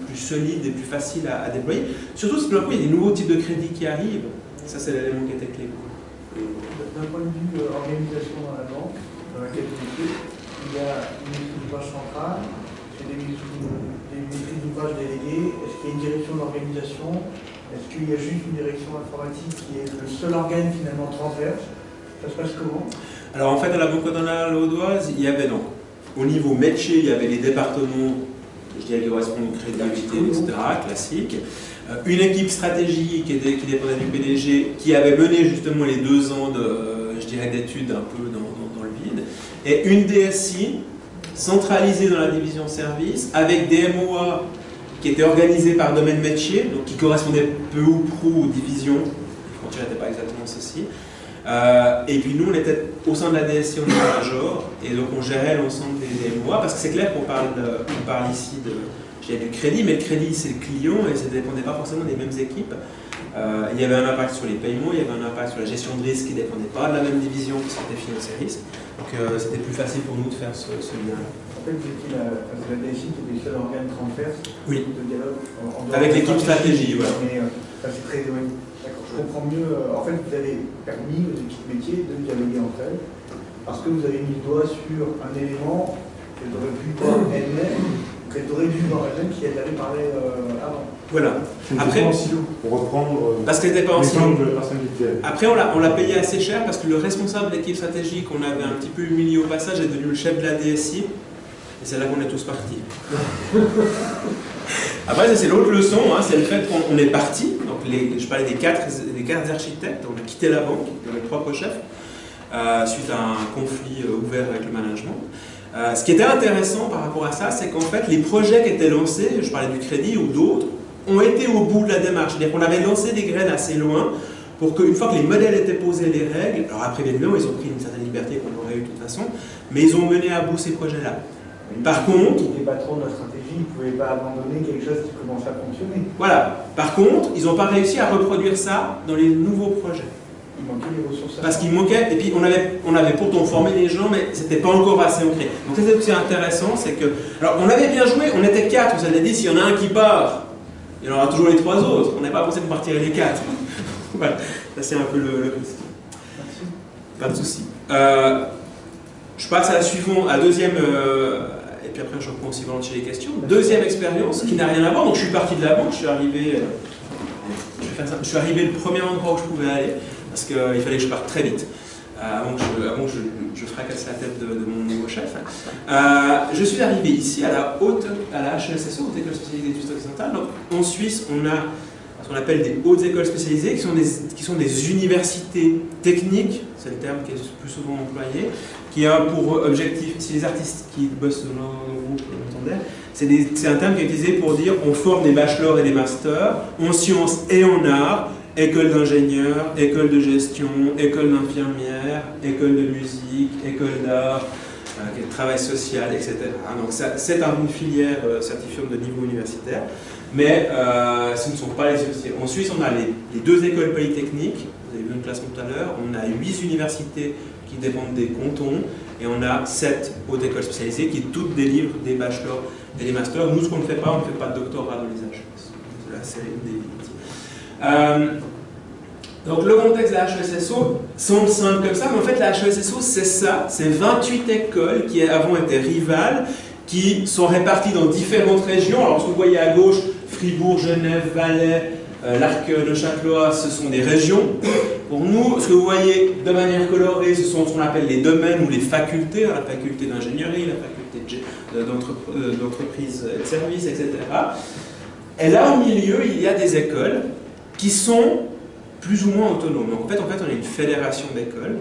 plus, solide et plus facile à, déployer. Surtout si d'un coup il y a des nouveaux types de crédits qui arrivent. Ça, c'est l'élément qui était clé. D'un point de vue organisation dans la banque, dans laquelle vous il y a une maîtrise d'ouvrage centrale, c'est des maîtrises d'ouvrage déléguées, est-ce qu'il y a une direction d'organisation, est-ce qu'il y a juste une direction informatique qui est le seul organe finalement transverse? Ça se passe comment Alors en fait, à la Banque cantonale audoise, il y avait donc, au niveau métier, il y avait les départements, je dirais qui correspondent crédit, etc., classique. Euh, Une équipe stratégique qui, dépendait du PDG, qui avait mené justement les deux ans de, je dirais, d'études un peu dans, dans- dans le vide. Et une DSI centralisée dans la division service, avec des MOA qui étaient organisés par domaine métier, donc qui correspondaient peu ou prou aux divisions. Les frontières n'étaient pas exactement ceci. Euh, et puis nous, on était au sein de la DSI, on était major, et donc on gérait l'ensemble des, des MOA, parce que c'est clair qu'on parle, on parle ici de, du crédit, mais le crédit c'est le client, et ça ne dépendait pas forcément des mêmes équipes. Euh, il y avait un impact sur les paiements, il y avait un impact sur la gestion de risque qui ne dépendait pas de la même division qui était financier risque. Donc euh, c'était plus facile pour nous de faire ce, lien. En fait, étiez la, la DSI qui était le seul organe transverse oui. de dialogue Avec l'équipe stratégie, voilà. Mais ça c'est très éloigné. Je comprends mieux. en fait, vous avez permis aux équipes métiers de dialoguer entre elles parce que vous avez mis le doigt sur un élément qu'elles auraient pu voir elles-mêmes qu'elle aurait dû voir elle-même si elle avait parlé euh, avant. Voilà. Après, en silo, pour reprendre euh, parce qu'elle n'était pas en silo. Après, on l'a payé assez cher parce que le responsable de l'équipe stratégique, on avait un petit peu humilié au passage, est devenu le chef de la DSI. Et c'est là qu'on est tous partis. Après, c'est l'autre leçon, hein, c'est le fait qu'on est parti. Je parlais des quatre, des quatre architectes, on a quitté la banque, avec trois co-chefs, euh, suite à un conflit ouvert avec le management. Euh, ce qui était intéressant par rapport à ça, c'est qu'en fait, les projets qui étaient lancés, je parlais du crédit ou d'autres, ont été au bout de la démarche. C'est-à-dire qu'on avait lancé des graines assez loin pour qu'une fois que les modèles étaient posés, les règles, alors après, évidemment, ils ont pris une certaine liberté qu'on aurait eu de toute façon, mais ils ont mené à bout ces projets-là. Par contre... Ils pas trop de la stratégie, ils ne pouvaient pas abandonner quelque chose qui commençait à fonctionner. Voilà. Par contre, ils n'ont pas réussi à reproduire ça dans les nouveaux projets. Il manquait des ressources. Parce qu'il manquait, et puis on avait, on avait pourtant formé les gens, mais c'était pas encore assez ancré. Donc ça c'est aussi intéressant, c'est que. Alors on avait bien joué, on était quatre, vous avez dit, s'il y en a un qui part, il y en aura toujours les trois autres. On n'a pas pensé de partir les quatre. voilà, ça c'est un peu le, risque. Merci. Pas de souci. Euh, je passe à la suivante, à deuxième. Euh, puis après, je reprends aussi volontiers les questions. Deuxième expérience qui n'a rien à voir. Donc, je suis parti de la banque, je suis arrivé. Euh, je, suis arrivé le premier endroit où je pouvais aller parce qu'il fallait que je parte très vite. Euh, avant que, je, je, fracasse la tête de, mon nouveau chef. Euh, je suis arrivé ici à la haute, à la HESSO, Haute École Spécialisée d'études occidentales. Donc, en Suisse, on a ce qu'on appelle des hautes écoles spécialisées, qui sont des, qui sont des universités techniques, c'est le terme qui est le plus souvent employé, qui a pour objectif, si les artistes qui bossent dans nos groupes l'entendaient, c'est un terme qui est utilisé pour dire on forme des bachelors et des masters en sciences et en arts école d'ingénieur, école de gestion, école d'infirmière, école de musique, école d'art, euh, travail social, etc. Donc c'est une filière euh, certifiante de niveau universitaire, mais euh, ce ne sont pas les universités. En Suisse, on a les, deux écoles polytechniques, vous avez vu une classement tout à l'heure, on a huit universités qui dépendent des cantons, et on a sept hautes écoles spécialisées qui toutes délivrent des bachelors et des masters. Nous, ce qu'on ne fait pas, on ne fait pas de doctorat dans les HS. C'est une des euh, donc le contexte de la HESSO semble simple comme ça, mais en fait la HESSO c'est ça, c'est 28 écoles qui avant étaient rivales, qui sont réparties dans différentes régions. Alors ce que vous voyez à gauche, Fribourg, Genève, Valais, euh, l'Arc de Châtelois, ce sont des régions. Pour nous, ce que vous voyez de manière colorée, ce sont ce qu'on appelle les domaines ou les facultés, hein, la faculté d'ingénierie, la faculté euh, d'entreprise et de services, etc. Et là, au milieu, il y a des écoles qui sont plus ou moins autonomes. Donc en fait, en fait, on est une fédération d'écoles.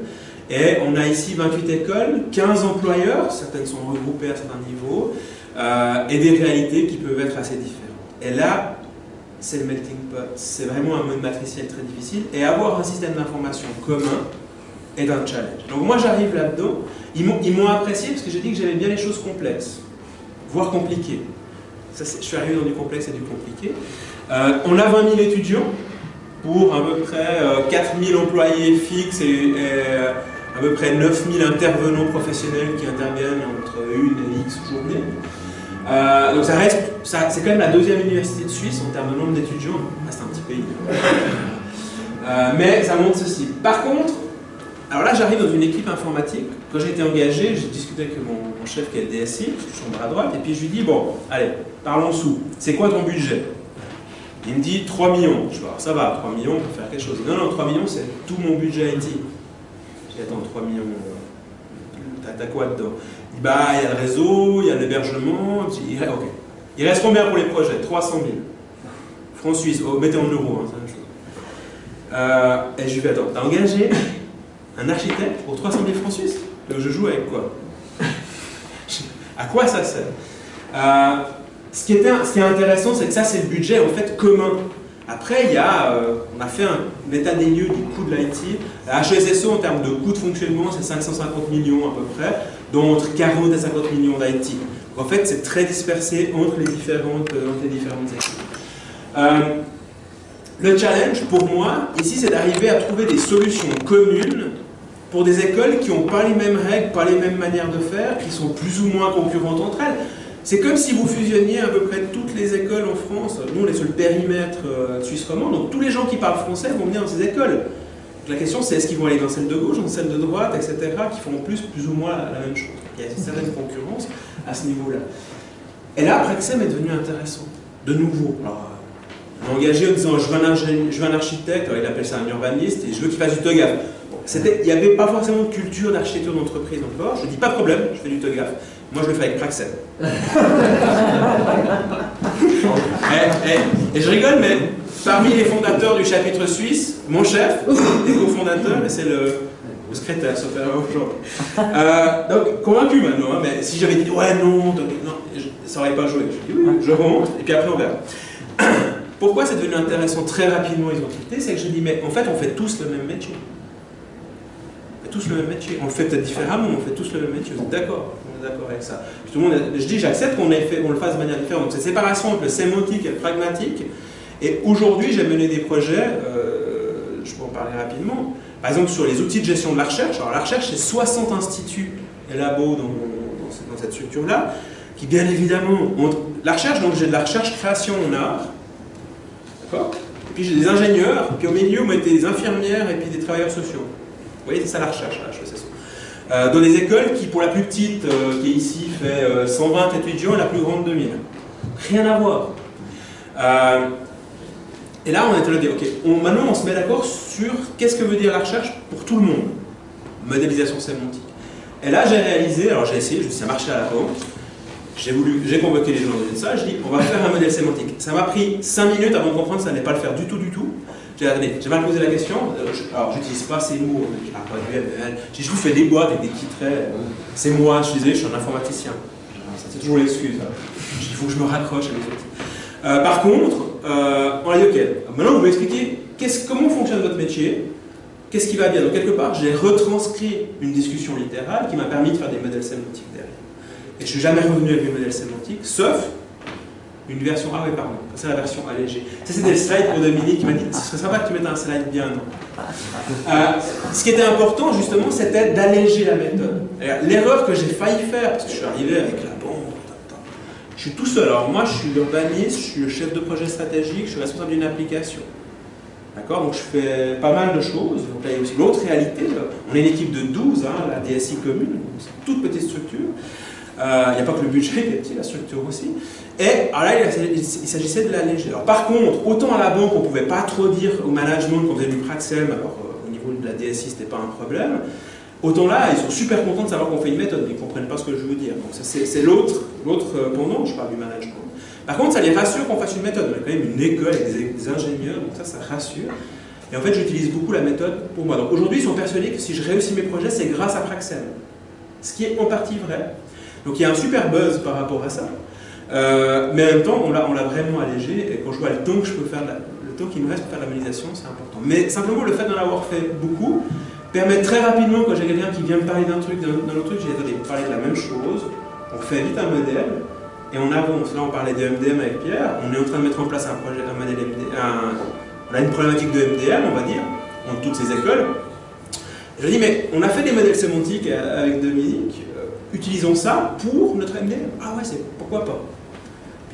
Et on a ici 28 écoles, 15 employeurs, certaines sont regroupées à certains niveaux, euh, et des réalités qui peuvent être assez différentes. Et là, c'est le melting pot. C'est vraiment un mode matriciel très difficile. Et avoir un système d'information commun est un challenge. Donc moi, j'arrive là-dedans. Ils m'ont apprécié parce que j'ai dit que j'aimais bien les choses complexes, voire compliquées. Je suis arrivé dans du complexe et du compliqué. Euh, on a 20 000 étudiants pour à peu près 4 euh, 000 employés fixes et, euh, à peu près 9 000 intervenants professionnels qui interviennent entre une et X journées. Donc ça reste, c'est quand même la deuxième université de Suisse en termes de nombre d'étudiants, c'est un petit pays. mais ça montre ceci. Par contre, alors là j'arrive dans une équipe informatique, quand j'ai été engagé, j'ai discuté avec mon, mon, chef qui est le DSI, je suis bras droite, et puis je lui dis, bon, allez, parlons sous, c'est quoi ton budget? Il me dit 3 millions. Je dis, ça va, 3 millions, on peut faire quelque chose. Non, non, 3 millions, c'est tout mon budget IT. Je dis, attends, 3 millions, euh, t'as quoi dedans? dit, bah, il y a le réseau, il y a l'hébergement. Il, il reste combien pour les projets? 300 000. Francs suisses, oh, mettez en euros, hein, c'est la chose. Euh, et je lui dis, attends, t'as engagé un architecte pour 300 000 francs suisses? Donc je joue avec quoi? À quoi ça sert? Euh, ce qui, est intéressant, c'est que ça, c'est le budget en fait commun. Après, il y a, euh, on a fait un, état des lieux du coût de l'IT. La HSSO, en termes de coût de fonctionnement, c'est 550 millions à peu près, dont entre 40 et 50 millions d'IT. En fait, c'est très dispersé entre les différentes, euh, les différentes équipes. Euh, le challenge, pour moi, ici, c'est d'arriver à trouver des solutions communes pour des écoles qui n'ont pas les mêmes règles, pas les mêmes manières de faire, qui sont plus ou moins concurrentes entre elles. C'est comme si vous fusionniez à peu près toutes les écoles en France. Nous, on est sur le périmètre euh, suisse romand, donc tous les gens qui parlent français vont venir dans ces écoles. Donc la question, c'est est-ce qu'ils vont aller dans celle de gauche, dans celle de droite, etc., qui font plus, plus ou moins la même chose. Il y a une certaine concurrence à ce niveau-là. Et là, Praxem est devenu intéressant, de nouveau. Alors, engagé en disant je veux, un je veux un architecte, alors il appelle ça un urbaniste, et je veux qu'il fasse du TOGAF. il n'y avait pas forcément de culture d'architecture d'entreprise encore. Je dis pas de problème, je fais du TOGAF. Moi, je le fais avec Praxem. et, et, je rigole, mais parmi les fondateurs du chapitre suisse, mon chef, les cofondateurs, c'est le, secrétaire, sauf aujourd'hui. Euh, donc, convaincu maintenant, hein, mais si j'avais dit ouais, non, ça n'aurait pas joué. Je dis oui, je remonte, et puis après on verra. Pourquoi c'est devenu intéressant très rapidement les entités C'est que je dis, mais en fait, on fait tous le même métier. On fait tous le même métier. On le fait peut-être différemment, mais on fait tous le même métier. Vous êtes d'accord On est d'accord avec ça. tout le monde, je dis, j'accepte qu'on le fasse de manière différente. Donc, cette séparation entre le sémantique et le pragmatique. Et aujourd'hui, j'ai mené des projets, euh, je peux en parler rapidement, par exemple sur les outils de gestion de la recherche. Alors, la recherche, c'est 60 instituts et labos dans, cette structure-là, qui bien évidemment ont... La recherche, donc j'ai de la recherche-création en art, et puis j'ai des ingénieurs, puis au milieu, mettez des infirmières et puis des travailleurs sociaux. Vous voyez, c'est ça la recherche, la euh, dans des écoles qui, pour la plus petite, euh, qui est ici, fait 120 euh, étudiants et la plus grande 2000. Rien à voir. Et là, on de dire, ok, maintenant on se met d'accord sur qu'est-ce que veut dire la recherche pour tout le monde. Modélisation sémantique. Et là, j'ai réalisé, alors j'ai essayé, ça marchait à la banque, j'ai j'ai convoqué les gens une salle, je dis on va faire un modèle sémantique. Ça m'a pris 5 minutes avant de comprendre que ça n'allait pas le faire du tout, du tout. J'ai j'ai mal posé la question, euh, alors j'utilise pas ces mots, je parle pas du ML, je vous fais des boîtes avec des titrets, c'est moi, je disais, je suis un informaticien. C'est toujours l'excuse. Hein. Il faut que je me raccroche à mes. Euh, par contre, euh, on a maintenant vous m'expliquez comment fonctionne votre métier, qu'est-ce qui va bien. Donc quelque part, j'ai retranscrit une discussion littérale qui m'a permis de faire des modèles sémantiques derrière. Et je ne suis jamais revenu avec le modèle sémantique, sauf une version... Ah oui, pardon, c'est la version allégée. Ça, c'était le slide pour Dominique qui m'a dit ce serait sympa que tu mettes un slide bien, euh, Ce qui était important, justement, c'était d'alléger la méthode. L'erreur que j'ai failli faire, parce que je suis arrivé avec la je suis tout seul. Alors moi, je suis l'urbaniste, je suis le chef de projet stratégique, je suis responsable d'une application. D'accord? Donc je fais pas mal de choses. Donc là, il y a aussi l'autre réalité. On est une équipe de 12, hein, la DSI commune, c'est une toute petite structure. Euh, il n'y a pas que le budget qui petit, la structure aussi. Et alors là, il, s'agissait de l'alléger. Alors par contre, autant à la banque, on ne pouvait pas trop dire au management qu'on faisait du Praxem, alors euh, au niveau de la DSI, ce n'était pas un problème. Autant là, ils sont super contents de savoir qu'on fait une méthode, mais ils ne comprennent pas ce que je veux dire. Donc c'est l'autre euh, pendant, je parle du management. Par contre, ça les rassure qu'on fasse une méthode. On a quand même une école avec des, ingénieurs, donc ça, ça rassure. Et en fait, j'utilise beaucoup la méthode pour moi. Donc aujourd'hui, ils sont persuadés que si je réussis mes projets, c'est grâce à Praxem. Ce qui est en partie vrai. Donc il y a un super buzz par rapport à ça. Euh, mais en même temps, on l'a vraiment allégé, et quand je vois le temps que je peux faire, le temps qui me reste pour faire la c'est important. Mais simplement, le fait d'en avoir fait beaucoup permet très rapidement, quand j'ai quelqu'un qui vient me parler d'un truc, d'un autre truc, j'ai attendez, parler de la même chose, on fait vite un modèle, et on avance. Là, on parlait de MDM avec Pierre, on est en train de mettre en place un projet, un modèle MDM, on a une problématique de MDM, on va dire, dans toutes ces écoles. je dis, mais on a fait des modèles sémantiques avec Dominique, utilisons ça pour notre MDM. Ah ouais, c'est pourquoi pas.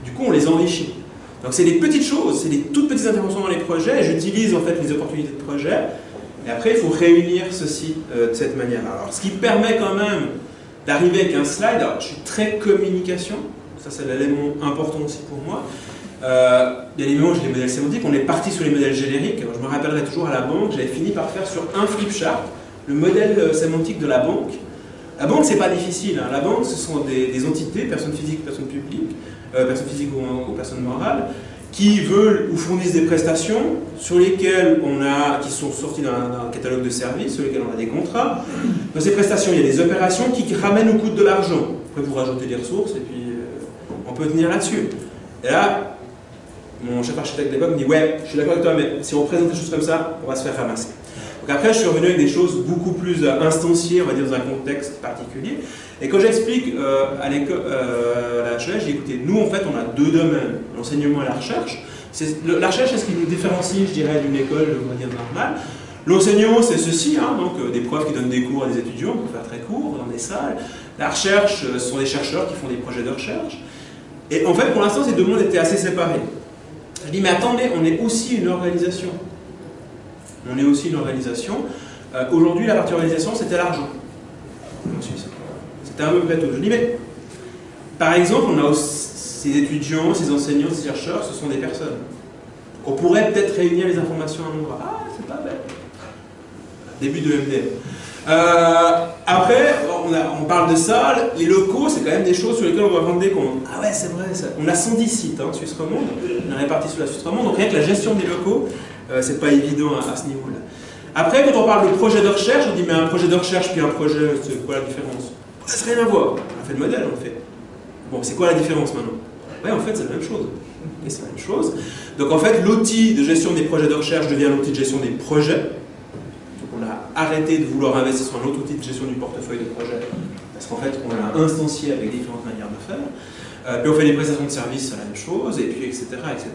du coup, on les enrichit. Donc c'est des petites choses, c'est des toutes petites interventions dans les projets, j'utilise en fait les opportunités de projet, et après il faut réunir ceci euh, de cette manière Alors ce qui permet quand même d'arriver avec un slide, alors je suis très communication, ça c'est l'élément important aussi pour moi, euh, bien évidemment, j'ai les modèles sémantiques, on est parti sur les modèles génériques. je me rappellerai toujours à la banque, j'avais fini par faire sur un flipchart le modèle euh, sémantique de la banque. La banque, c'est pas difficile. Hein. La banque, ce sont des, entités, personnes physiques, personnes publiques, personnes physiques ou, personnes morales, qui veulent ou fournissent des prestations sur lesquelles on a, qui sont sorties d'un catalogue de services, sur lesquels on a des contrats. Dans ces prestations, il y a des opérations qui ramènent au coût de l'argent. Après, vous rajoutez des ressources et puis euh, on peut tenir là-dessus. Et là, mon chef architecte d'époque me dit Ouais, je suis d'accord avec toi, mais si on présente des choses comme ça, on va se faire ramasser. Donc après, je suis revenu avec des choses beaucoup plus euh, instanciées, on va dire, dans un contexte particulier. Et quand j'explique euh, à euh, la recherche, j'ai écouté, nous en fait, on a deux domaines, l'enseignement et la recherche. La recherche, c'est ce qui nous différencie, je dirais, d'une école, on va dire, normale. L'enseignement, c'est ceci, hein, donc euh, des profs qui donnent des cours à des étudiants, pour faire très court, dans des salles. La recherche, ce sont des chercheurs qui font des projets de recherche. Et en fait, pour l'instant, ces deux mondes étaient assez séparés. Je dis, mais attendez, on est aussi une organisation. On est aussi une organisation. Euh, aujourd'hui, la partie organisation, c'était l'argent. C'était un peu tout. Je dis, mais par exemple, on a ces étudiants, ces enseignants, ces chercheurs, ce sont des personnes. On pourrait peut-être réunir les informations à un endroit. Ah, c'est pas bête. Début de MDM. Euh, après, on, parle de ça, les locaux, c'est quand même des choses sur lesquelles on va rendre des comptes. Ah ouais, c'est vrai, on a 110 sites, hein, Suisse romande, on est répartis sur la Suisse romande, donc rien que la gestion des locaux, euh, c'est pas évident à, ce niveau-là. Après, quand on parle de projet de recherche, on dit mais un projet de recherche puis un projet, c'est quoi la différence? Ça n'a rien à voir. On a fait le modèle, en fait. Bon, c'est quoi la différence maintenant? Ouais, en fait, c'est la même chose. C'est la même chose. Donc en fait, l'outil de gestion des projets de recherche devient l'outil de gestion des projets arrêter de vouloir investir sur un autre outil de gestion du portefeuille de projet, parce qu'en fait, on l'a instancié avec différentes manières de faire. Euh, puis on fait des prestations de services, c'est la même chose, et puis etc. etc.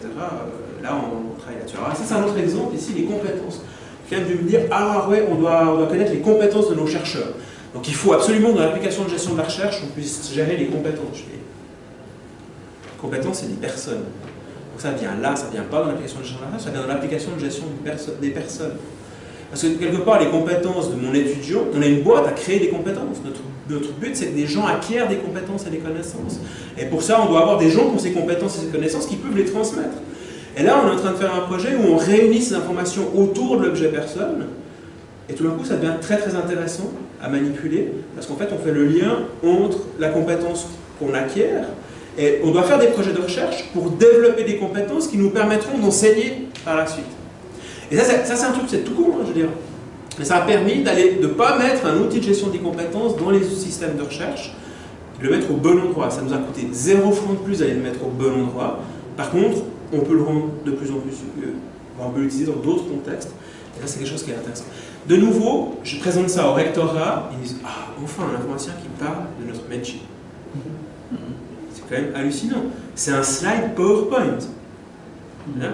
là, on, travaille là-dessus. Alors ça, c'est un autre exemple, ici, les compétences. Quelqu'un de me dire, ah ouais, on doit, on doit connaître les compétences de nos chercheurs. Donc il faut absolument, dans l'application de gestion de la recherche, on puisse gérer les compétences. Les compétences, c'est des personnes. Donc ça vient là, ça vient pas dans l'application de gestion de la recherche, ça vient dans l'application de gestion des personnes. Parce que quelque part, les compétences de mon étudiant, on a une boîte à créer des compétences. Notre, but, c'est que des gens acquièrent des compétences et des connaissances. Et pour ça, on doit avoir des gens qui ont ces compétences et ces connaissances qui peuvent les transmettre. Et là, on est en train de faire un projet où on réunit ces informations autour de l'objet personne. Et tout d'un coup, ça devient très très intéressant à manipuler, parce qu'en fait, on fait le lien entre la compétence qu'on acquiert, et on doit faire des projets de recherche pour développer des compétences qui nous permettront d'enseigner par la suite. Et ça, c'est un truc, c'est tout court, hein, je veux dire. Mais ça a permis de ne pas mettre un outil de gestion des compétences dans les systèmes de recherche, de le mettre au bon endroit. Ça nous a coûté zéro franc de plus d'aller le mettre au bon endroit. Par contre, on peut le rendre de plus en plus, euh, on peut l'utiliser dans d'autres contextes. Et ça, c'est quelque chose qui est intéressant. De nouveau, je présente ça au rectorat, ils disent Ah, enfin, un informaticien qui parle de notre métier. C'est quand même hallucinant. C'est un slide PowerPoint. Hein?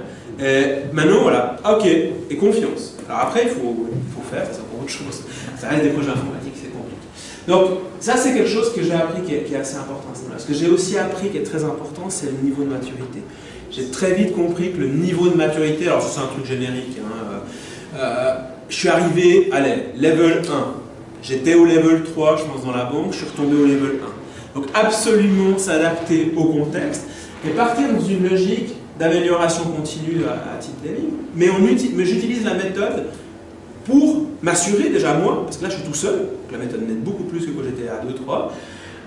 Maintenant, voilà, ok, et confiance. Alors après, il faut, faut faire, ça pour autre chose. Ça reste des projets informatiques, c'est compliqué. Donc, ça, c'est quelque chose que j'ai appris qui est, assez important. Ce que j'ai aussi appris qui est très important, c'est le niveau de maturité. J'ai très vite compris que le niveau de maturité, alors c'est un truc générique, hein, euh, euh, je suis arrivé, allez, level 1. J'étais au level 3, je pense, dans la banque, je suis retombé au level 1. Donc, absolument s'adapter au contexte et partir dans une logique d'amélioration continue à, titre des mais, mais j'utilise la méthode pour m'assurer déjà moi, parce que là je suis tout seul, la méthode m'aide beaucoup plus que quand j'étais à 2-3,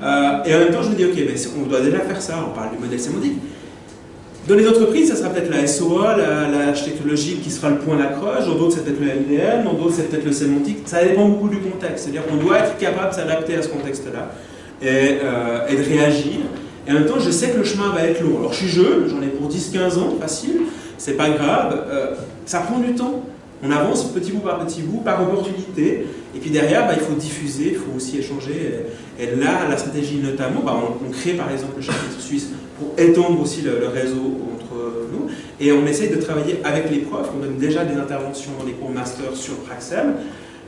euh, et en même temps je me dis ok, mais on doit déjà faire ça, on parle du modèle sémantique. Dans les entreprises, ça sera peut-être la SOA, l'architecture logique qui sera le point d'accroche, dans d'autres c'est peut-être le MDM, dans d'autres c'est peut-être le sémantique, ça dépend beaucoup du contexte, c'est-à-dire qu'on doit être capable de s'adapter à ce contexte-là et, euh, et de réagir. Et en même temps, je sais que le chemin va être long. Alors, je suis jeune, j'en ai pour 10-15 ans, facile, c'est pas grave. Euh, ça prend du temps. On avance petit bout par petit bout, par opportunité. Et puis derrière, bah, il faut diffuser, il faut aussi échanger. Et, là, la stratégie notamment, bah, on, crée par exemple le chapitre suisse pour étendre aussi le, réseau entre nous. Et on essaye de travailler avec les profs. On donne déjà des interventions dans les cours master sur Praxel.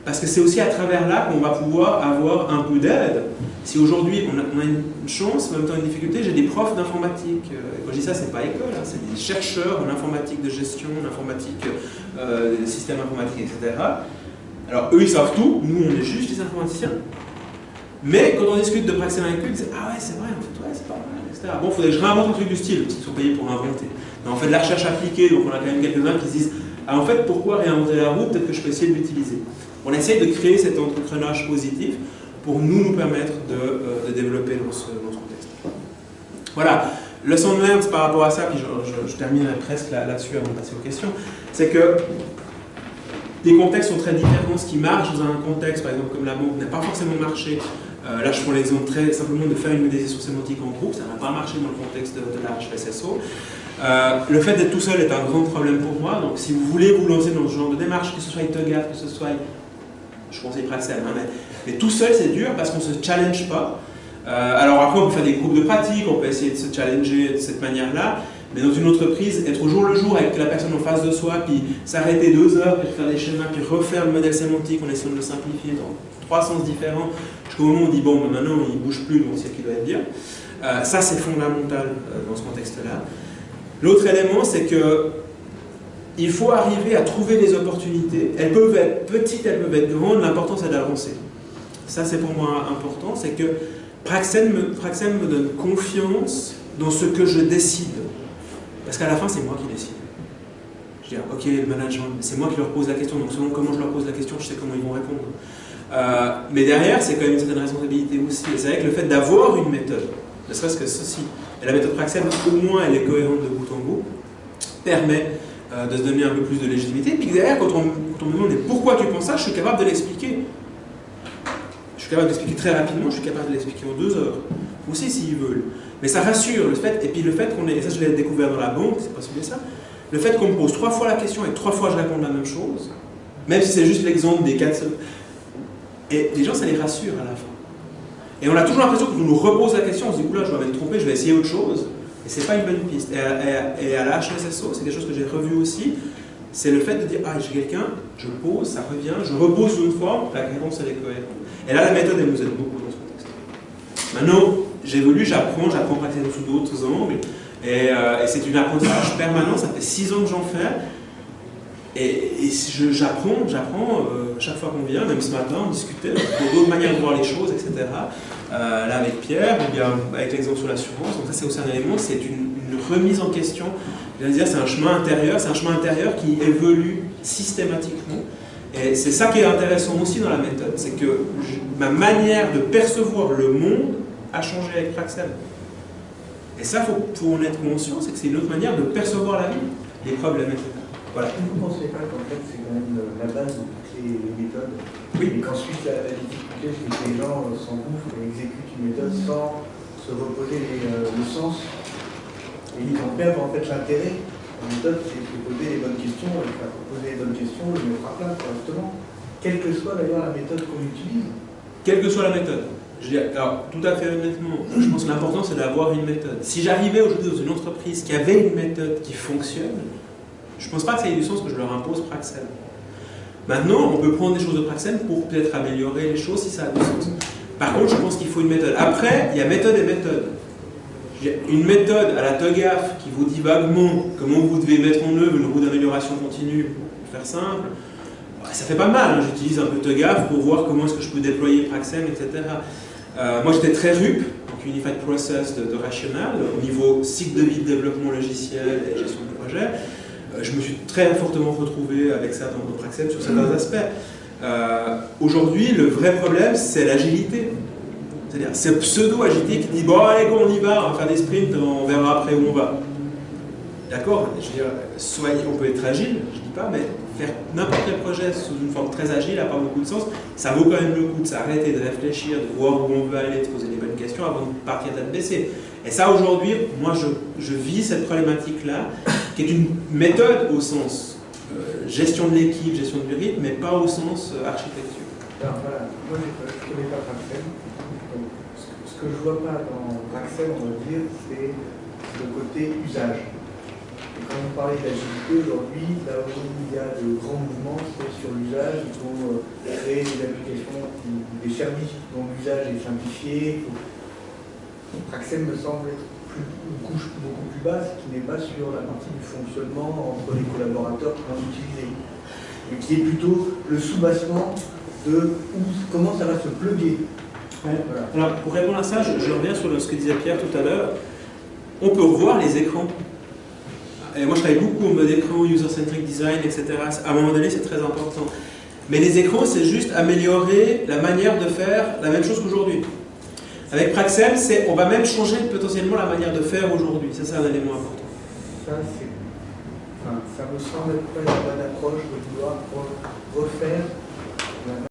Parce que c'est aussi à travers là qu'on va pouvoir avoir un peu d'aide. Si aujourd'hui on, a une chance, en même temps une difficulté, j'ai des profs d'informatique. Euh, quand je dis ça, c'est pas école, hein, c'est des chercheurs en informatique de gestion, en informatique, euh, des systèmes informatiques, etc. Alors eux, ils savent tout, nous, on est juste des informaticiens. Mais quand on discute de praxis avec eux, ils disent Ah ouais, c'est vrai, en fait, ouais, c'est pas mal, etc. Bon, il faudrait que je réinvente un truc du style, parce qu'ils sont payés pour inventer. Mais on fait de la recherche appliquée, donc on a quand même quelques-uns qui se disent Ah, en fait, pourquoi réinventer la roue Peut-être que je peux essayer de l'utiliser. On essaye de créer cet entreprenage positif pour nous, nous permettre de, euh, développer dans ce, contexte. Voilà. Leçon de learned par rapport à ça, puis je, terminerai presque là-dessus avant de passer aux questions, c'est que les contextes sont très différents. Ce qui marche dans un contexte, par exemple, comme la banque, n'a pas forcément marché. Euh, là, je prends l'exemple très simplement de faire une modélisation sémantique en groupe, ça n'a pas marché dans le contexte de, de la HSSO. Euh, le fait d'être tout seul est un grand problème pour moi, donc si vous voulez vous lancer dans ce genre de démarche, que ce soit TOGAF, que ce soit je conseille Praxel, hein, mais, tout seul c'est dur parce qu'on ne se challenge pas. Euh, alors après on peut faire des groupes de pratique, on peut essayer de se challenger de cette manière-là, Mais dans une entreprise, être au jour le jour avec la personne en face de soi, puis s'arrêter deux heures, puis faire des schémas, puis refaire le modèle sémantique en essayant de le simplifier dans trois sens différents, jusqu'au moment où on dit bon, maintenant il bouge plus, donc c'est ce qui doit être bien. Euh, ça, c'est fondamental euh, dans ce contexte-là. L'autre élément, c'est que il faut arriver à trouver des opportunités. Elles peuvent être petites, elles peuvent être grandes, l'important c'est d'avancer. Ça, c'est pour moi important, c'est que Praxen me donne confiance dans ce que je décide. Parce qu'à la fin, c'est moi qui décide. Je dis, ok, le management, c'est moi qui leur pose la question, donc selon comment je leur pose la question, je sais comment ils vont répondre. Euh, mais derrière, c'est quand même une certaine responsabilité aussi. Et c'est vrai que le fait d'avoir une méthode, ne serait-ce que ceci, et la méthode Praxen, au moins, elle est cohérente de bout en bout, permet euh, de se donner un peu plus de légitimité. Puis derrière, quand on, quand on me demande pourquoi tu penses ça, je suis capable de l'expliquer. Je suis capable d'expliquer très rapidement, je suis capable de l'expliquer en deux heures. Aussi, s'ils veulent. Mais ça rassure le fait, et puis le fait qu'on ait, et ça je l'ai découvert dans la banque, c'est pas celui ça, le fait qu'on me pose trois fois la question et que trois fois je réponds la même chose, même si c'est juste l'exemple des quatre et les gens ça les rassure à la fin. Et on a toujours l'impression qu'on nous repose la question, on se dit oula je dois me tromper, je vais essayer autre chose, et c'est pas une bonne piste. Et à, la HSSO, c'est quelque chose que j'ai revu aussi, c'est le fait de dire ah j'ai quelqu'un, je pose, ça revient, je repose une forme, la réponse elle est cohérente. Et là la méthode elle nous aide beaucoup dans ce contexte. Maintenant, j'évolue, j'apprends, j'apprends pratiquer sous d'autres angles. Et, euh, et c'est une apprentissage permanent, ça fait six ans que j'en fais. Et, j'apprends, j'apprends euh, chaque fois qu'on vient, même ce matin, on discutait d'autres manières de voir les choses, etc. Euh, là avec Pierre, ou bien avec l'exemple sur l'assurance. Donc ça c'est aussi un élément, c'est une, remise en question. Je veux dire, c'est un chemin intérieur, c'est un chemin intérieur qui évolue systématiquement. Et c'est ça qui est intéressant aussi dans la méthode, c'est que ma manière de percevoir le monde a changé avec Praxel. Et ça, il faut, faut, en être conscient, c'est que c'est une autre manière de percevoir la vie, les problèmes, Voilà. Vous ne pensez pas qu'en fait, c'est quand même la base de toutes les méthodes Oui. Et qu'ensuite, la, la, difficulté, c'est que les gens s'engouffrent et exécutent une méthode sans se reposer les, euh, le sens. Et ils en perdent en fait l'intérêt. La méthode, c'est de poser les bonnes questions, et faire poser les bonnes questions, le mettre à plat correctement. Quelle que soit d'ailleurs la méthode qu'on utilise. Quelle que soit la méthode. Je dis, alors, tout à fait honnêtement, je pense que l'important c'est d'avoir une méthode. Si j'arrivais aujourd'hui dans une entreprise qui avait une méthode qui fonctionne, je ne pense pas que ça ait du sens que je leur impose Praxel. Maintenant, on peut prendre des choses de Praxel pour peut-être améliorer les choses si ça a du sens. Par contre, je pense qu'il faut une méthode. Après, il y a méthode et méthode. Une méthode à la TOGAF qui vous dit vaguement comment vous devez mettre en œuvre une roue d'amélioration continue, pour faire simple, ça fait pas mal. Hein. J'utilise un peu TOGAF pour voir comment est-ce que je peux déployer Praxel, etc. Euh, moi, j'étais très RUP, donc Unified Process de, de Rational, au niveau cycle de vie de développement logiciel et gestion de projet. Euh, je me suis très fortement retrouvé avec ça dans, dans Praxel sur certains aspects. Euh, Aujourd'hui, le vrai problème, c'est l'agilité. C'est-à-dire, c'est pseudo-agilité qui dit Bon, allez, go, on y va, on va faire des sprints, on verra après où on va. D'accord Je veux dire, soyez, on peut être agile, je dis pas, mais faire n'importe quel projet sous une forme très agile n'a pas beaucoup de sens. Ça vaut quand même le coup de s'arrêter, de réfléchir, de voir où on veut aller, de poser les bonnes questions avant de partir tête baissée. Et ça, aujourd'hui, moi, je, vis cette problématique-là, qui est une méthode au sens euh, gestion de l'équipe, gestion du rythme, mais pas au sens euh, architecture. Alors voilà, moi, je ne connais pas Praxel. Ce, que, je ne vois pas dans Praxel, on va dire, c'est le côté usage. Et quand vous parlez d'agilité, aujourd'hui, là où il y a de grands mouvements, sur l'usage. Il faut créer des applications, des services dont l'usage est simplifié. Praxel me semble être plus, une couche beaucoup plus basse, qui n'est pas sur la partie du fonctionnement entre les collaborateurs qui vont l'utiliser. Mais qui est plutôt le sous-bassement de où, comment ça va se plugger. Ouais. Voilà. Alors, pour répondre à ça, je, je reviens sur ce que disait Pierre tout à l'heure. On peut revoir les écrans et moi je travaille beaucoup en mode écran, user-centric design, etc. À un moment donné, c'est très important. Mais les écrans, c'est juste améliorer la manière de faire la même chose qu'aujourd'hui. Avec Praxel, on va même changer potentiellement la manière de faire aujourd'hui. Ça, c'est un élément important. Ça, enfin, ça me semble être la bonne approche de vouloir refaire